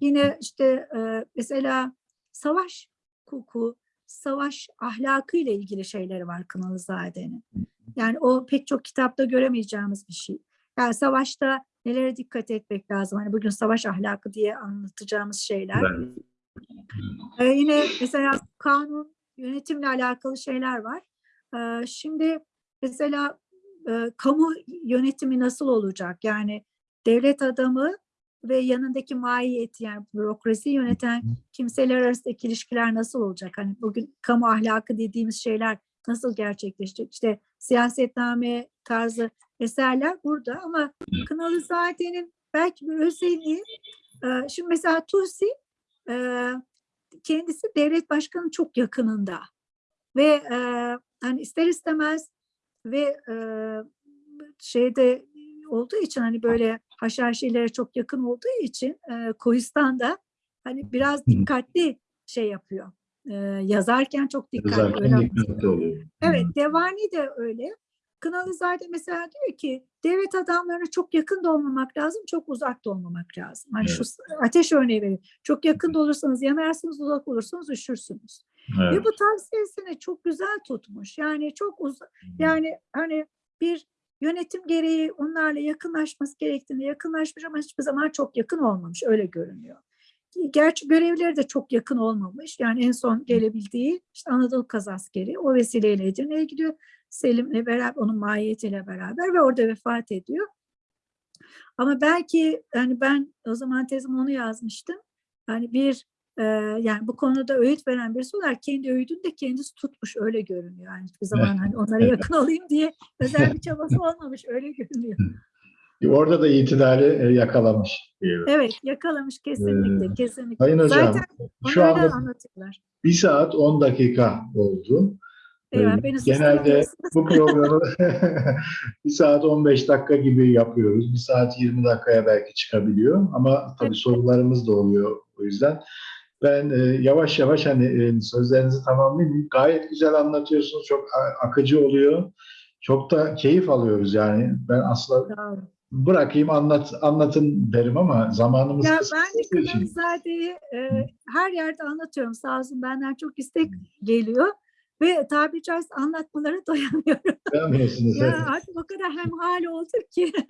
Yine işte e, mesela savaş hukuku, savaş ahlakı ile ilgili şeyleri var Kınalızade'nin. Yani o pek çok kitapta göremeyeceğimiz bir şey. Yani savaşta nelere dikkat etmek lazım? Hani bugün savaş ahlakı diye anlatacağımız şeyler. Evet. Ee, yine mesela kanun, yönetimle alakalı şeyler var. Ee, şimdi mesela e, kamu yönetimi nasıl olacak? Yani devlet adamı ve yanındaki mahiyeti yani bürokrasi yöneten kimseler arasındaki ilişkiler nasıl olacak? Hani bugün kamu ahlakı dediğimiz şeyler nasıl gerçekleşecek? İşte siyasetname tarzı eserler burada ama Kınalızade'nin belki bir özelliği e, şimdi mesela Tusi e, kendisi devlet başkanı çok yakınında ve e, hani ister istemez ve şeyde olduğu için hani böyle haşhaşilere çok yakın olduğu için Kohistan'da hani biraz dikkatli şey yapıyor. E, yazarken çok dikkatli. Öyle dikkatli oluyor. Evet, Devani de öyle. Kınalızade mesela diyor ki devlet adamlarına çok yakın da olmamak lazım, çok uzak da olmamak lazım. Hani şu ateş örneği vereyim. Çok yakın da olursanız yanarsınız, uzak olursanız üşürsünüz. Evet. Ve bu tavsiyesini çok güzel tutmuş. Yani çok uzak, yani hani bir yönetim gereği onlarla yakınlaşması gerektiğini yakınlaşmış ama hiçbir zaman çok yakın olmamış. Öyle görünüyor. Gerçi görevleri de çok yakın olmamış. Yani en son gelebildiği işte Anadolu Kazaskeri o vesileyle Edirne'ye gidiyor. Selim'le beraber, onun mahiyetiyle beraber ve orada vefat ediyor. Ama belki yani ben o zaman tezim onu yazmıştım. Yani bir e, yani bu konuda öğüt veren birisi olarak kendi öğüdünü de kendisi tutmuş öyle görünüyor. Yani hiçbir zaman hani onlara yakın olayım diye özel bir çabası olmamış öyle görünüyor. Orada da itidali e, yakalamış diyelim. Evet yakalamış kesinlikle Ee, kesinlikle. Sayın hocam, Zaten şu anda anlatıyorlar. bir saat 10 dakika oldu. Eyvah, Ee, beni Genelde bu programı bir saat 15 dakika gibi yapıyoruz. Bir saat 20 dakikaya belki çıkabiliyor. Ama tabii Evet. sorularımız da oluyor o yüzden. Ben e, yavaş yavaş hani e, sözlerinizi tamamlayayım. Gayet güzel anlatıyorsunuz. Çok akıcı oluyor. Çok da keyif alıyoruz yani. Ben olun. Bırakayım anlat anlatın derim ama zamanımız Ya ben de. Kınalizade'yi e, her yerde anlatıyorum. Sağ olsun benden çok istek geliyor. Ve tabiri caizse anlatmalara doyamıyorum. Evet. ya artık o kadar hemhal olduk ki.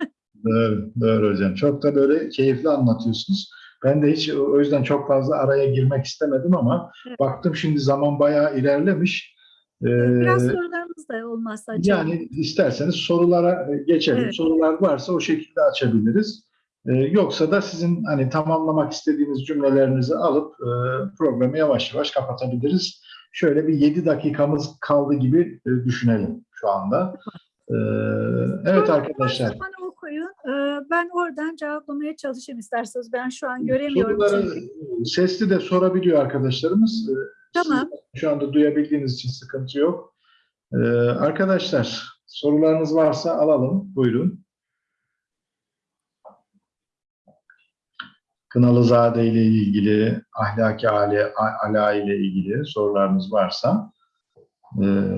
Doğru, doğru hocam. Çok da böyle keyifli anlatıyorsunuz. Ben de hiç o yüzden çok fazla araya girmek istemedim ama Evet. baktım şimdi zaman bayağı ilerlemiş. Biraz Ee, sorularımız da olmazsa açalım. Yani isterseniz sorulara e, geçelim. Evet. Sorular varsa o şekilde açabiliriz. Ee, yoksa da sizin hani tamamlamak istediğiniz cümlelerinizi alıp e, programı yavaş yavaş kapatabiliriz. Şöyle bir 7 dakikamız kaldı gibi e, düşünelim şu anda. Ee, evet arkadaşlar. Ben oradan cevaplamaya çalışayım isterseniz. Ben şu an göremiyorum. Soruları çünkü. sesli de sorabiliyor arkadaşlarımız. Tamam. Şu anda duyabildiğiniz için sıkıntı yok. Arkadaşlar sorularınız varsa alalım. Buyurun. Kınalızade ile ilgili, ahlaki ale, ala ile ilgili sorularınız varsa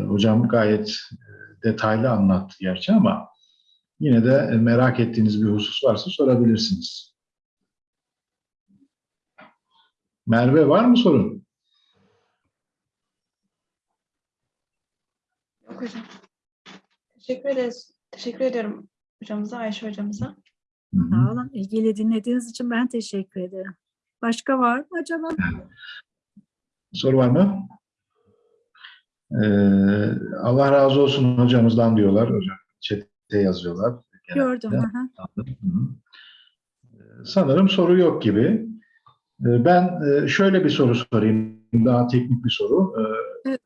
hocam gayet detaylı anlattı gerçi ama yine de e, merak ettiğiniz bir husus varsa sorabilirsiniz. Merve var mı sorun? Yok hocam. Teşekkür ederiz. Teşekkür ediyorum hocamıza, Ayşe hocamıza. Hı hı. Sağ olun. İlgili dinlediğiniz için ben teşekkür ederim. Başka var mı acaba? Soru var mı? Ee, Allah razı olsun hocamızdan diyorlar. Hocam chat'te yazıyorlar. Gördüm. Genelde. Hı hı. Ee, Sanırım soru yok gibi. Ee, Ben e, şöyle bir soru sorayım. Daha teknik bir soru. Ee, Evet.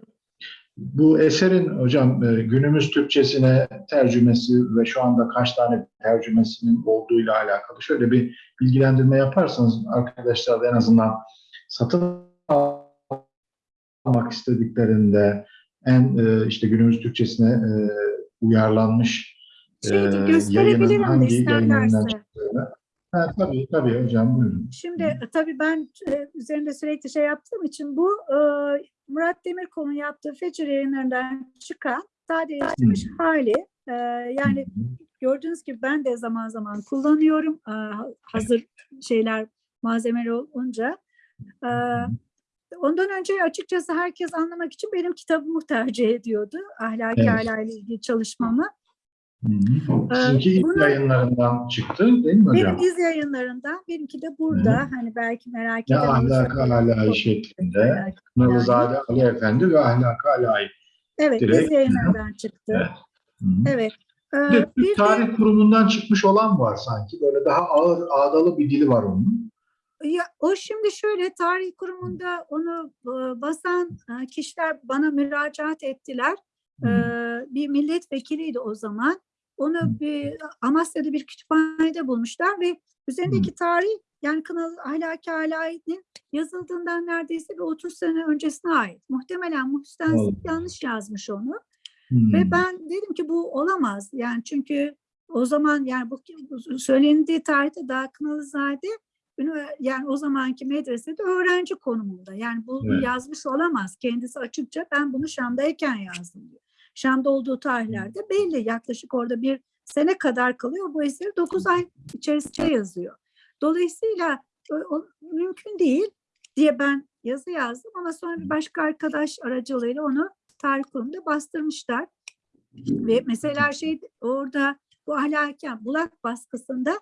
Bu eserin hocam e, günümüz Türkçesine tercümesi ve şu anda kaç tane tercümesinin olduğuyla alakalı şöyle bir bilgilendirme yaparsanız arkadaşlar da en azından satın almak istediklerinde en e, işte günümüz Türkçesine uyarlanmış Şeydi, gösterebilirim de hangi yayınlarından isterlerse. Ha, tabii tabii hocam buyurun. Şimdi tabii ben e, üzerinde sürekli şey yaptığım için bu e, Murat Demirkol'un yaptığı Fecir yayınlarından çıkan sadeleştirilmiş hali. E, yani gördüğünüz gibi ben de zaman zaman kullanıyorum e, hazır şeyler malzemeler olunca. E, ondan önce açıkçası herkes anlamak için benim kitabımı tercih ediyordu. Ahlaki Evet. ile ilgili çalışmamı. Hı hı. Ee, Sizinki ilk bunu- yayınlarından çıktı değil mi hocam? Benim iz yayınlarından, benimki de burada. Hani belki merak Ne eden ahlak olursa- alayı şeklinde. Nalızade Ali Efendi ve ahlak alayı. Evet, Direkt- iz yayınlarından çıktı. Evet. Hı hı. Evet. Ee, Bir bir Türk de Tarih Kurumu'ndan çıkmış olan var sanki. Böyle daha ağır, ağdalı bir dili var onun. ya, o şimdi şöyle tarih kurumunda onu e, basan e, kişiler bana müracaat ettiler. Hı. Ee, bir milletvekiliydi o zaman. Onu bir Amasya'da bir kütüphanede bulmuşlar ve üzerindeki tarih yani Kınalı Ahlaki Alai'nin yazıldığından neredeyse bir 30 sene öncesine ait. Muhtemelen Allah. yanlış yazmış onu. Hı. Ve ben dedim ki bu olamaz. Yani çünkü o zaman yani bu söylendiği tarihte daha Kınalızade ünivers- yani o zamanki medresede öğrenci konumunda. Yani bu Evet. yazmış olamaz. Kendisi açıkça ben bunu Şam'dayken yazdım diyor. Şam'da olduğu tarihlerde belli. Yaklaşık orada bir sene kadar kalıyor. Bu eseri 9 ay içerisinde yazıyor. Dolayısıyla o, o mümkün değil diye ben yazı yazdım ama sonra bir başka arkadaş aracılığıyla onu tarih kurumunda bastırmışlar. Ve mesela şey orada bu ahlaken bulak baskısında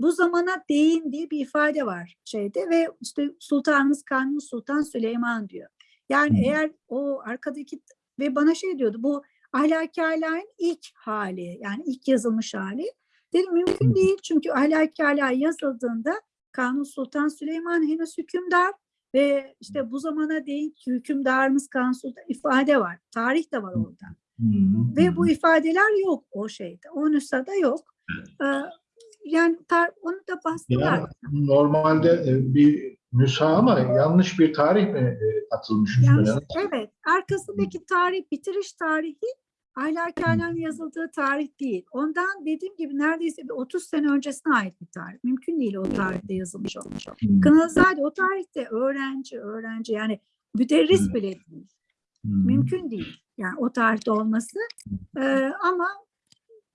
bu zamana değin diye bir ifade var şeyde ve işte Sultanımız Kanuni Sultan Süleyman diyor. Yani eğer o arkadaki ve bana şey diyordu bu ahlaki alayın ilk hali yani ilk yazılmış hali. Dedim mümkün değil çünkü ahlaki alay yazıldığında Kanuni Sultan Süleyman henüz hükümdar ve işte bu zamana değin hükümdarımız Kanuni Sultan ifade var. Tarih de var orada. Ve bu ifadeler yok o şeyde. O nüshada yok. Ee, yani tar- onu da bastılar. Yani normalde e, bir nüsha ama yanlış bir tarih mi e, atılmış Yanlış- evet. Arkasındaki tarih, bitiriş tarihi ahlaki alem yazıldığı tarih değil. Ondan dediğim gibi neredeyse bir 30 sene öncesine ait bir tarih. Mümkün değil o tarihte yazılmış olmuş. Hı. Kınazade o tarihte öğrenci, öğrenci yani müderris bile değil. Hı. Mümkün değil. Yani o tarihte olması. Ee, ama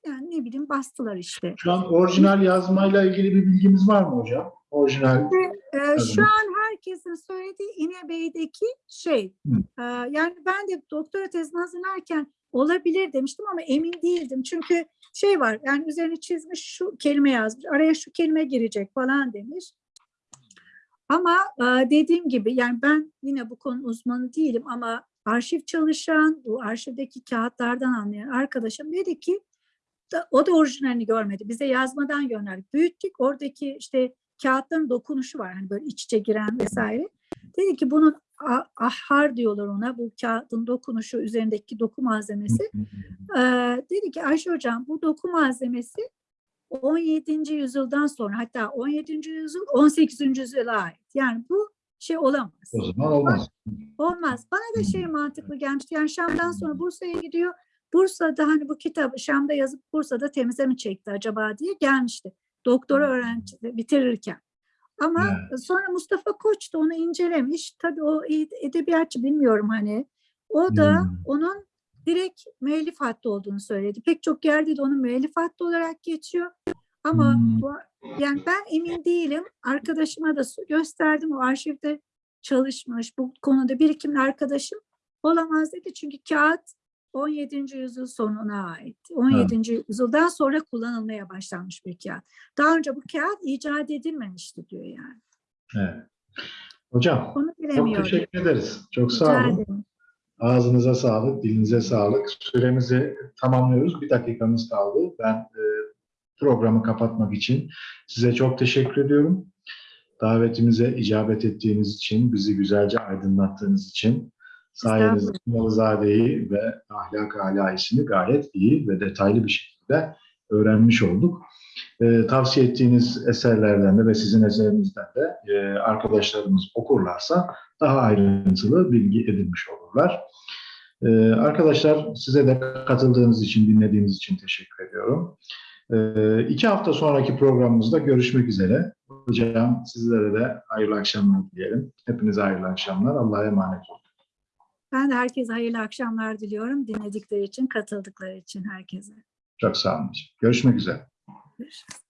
yani ne bileyim bastılar işte. Şu an orijinal yazmayla ilgili bir bilgimiz var mı hocam? Orijinal. Ee, şu an herkesin söylediği İnebey'deki şey. Hı. Ee, yani ben de doktora tezini hazırlarken olabilir demiştim ama emin değildim. Çünkü şey var yani üzerine çizmiş şu kelime yazmış. Araya şu kelime girecek falan demiş. Ama e, dediğim gibi yani ben yine bu konu uzmanı değilim ama arşiv çalışan, bu arşivdeki kağıtlardan anlayan arkadaşım dedi ki o da orijinalini görmedi. Bize yazmadan gönderdik. Büyüttük. Oradaki işte kağıtların dokunuşu var. Hani böyle iç içe giren vesaire. Dedi ki bunun a- ahhar diyorlar ona. Bu kağıdın dokunuşu üzerindeki doku malzemesi. Ee, dedi ki Ayşe Hocam bu doku malzemesi 17. yüzyıldan sonra hatta 17. yüzyıl 18. yüzyıla ait. Yani bu şey olamaz. O zaman olmaz. Olmaz. Bana da şey mantıklı gelmişti. Yani Şam'dan sonra Bursa'ya gidiyor. Bursa'da hani bu kitabı Şam'da yazıp Bursa'da temize mi çekti acaba diye gelmişti. Doktora öğrenci bitirirken. Ama sonra Mustafa Koç da onu incelemiş. Tabii o ed- edebiyatçı bilmiyorum hani. O da Hmm. onun direkt müellif hattı olduğunu söyledi. Pek çok yerde de onun müellif hattı olarak geçiyor. Ama Hmm. bu, yani ben emin değilim. Arkadaşıma da gösterdim. O arşivde çalışmış. Bu konuda birikimli arkadaşım olamaz dedi. Çünkü kağıt 17. yüzyıl sonuna ait. 17. yüzyıldan sonra kullanılmaya başlanmış bir kağıt. Daha önce bu kağıt icat edilmemişti diyor yani. Evet. Hocam çok teşekkür ederiz. Çok Rica sağ olun. ederim. Ağzınıza sağlık, dilinize sağlık. Süremizi tamamlıyoruz. Bir dakikamız kaldı. Ben e, programı kapatmak için size çok teşekkür ediyorum. Davetimize icabet ettiğiniz için, bizi güzelce aydınlattığınız için sayenizde Malızade'yi ve ahlak alayisini gayet iyi ve detaylı bir şekilde öğrenmiş olduk. E, tavsiye ettiğiniz eserlerden de ve sizin eserinizden de e, arkadaşlarımız okurlarsa daha ayrıntılı bilgi edinmiş olurlar. Ee, arkadaşlar size de katıldığınız için, dinlediğiniz için teşekkür ediyorum. Ee, iki hafta sonraki programımızda görüşmek üzere. Hocam sizlere de hayırlı akşamlar dileyelim. Hepinize hayırlı akşamlar. Allah'a emanet olun. Ben de herkese hayırlı akşamlar diliyorum. Dinledikleri için, katıldıkları için herkese. Çok sağ olun. Görüşmek üzere. Görüşürüz.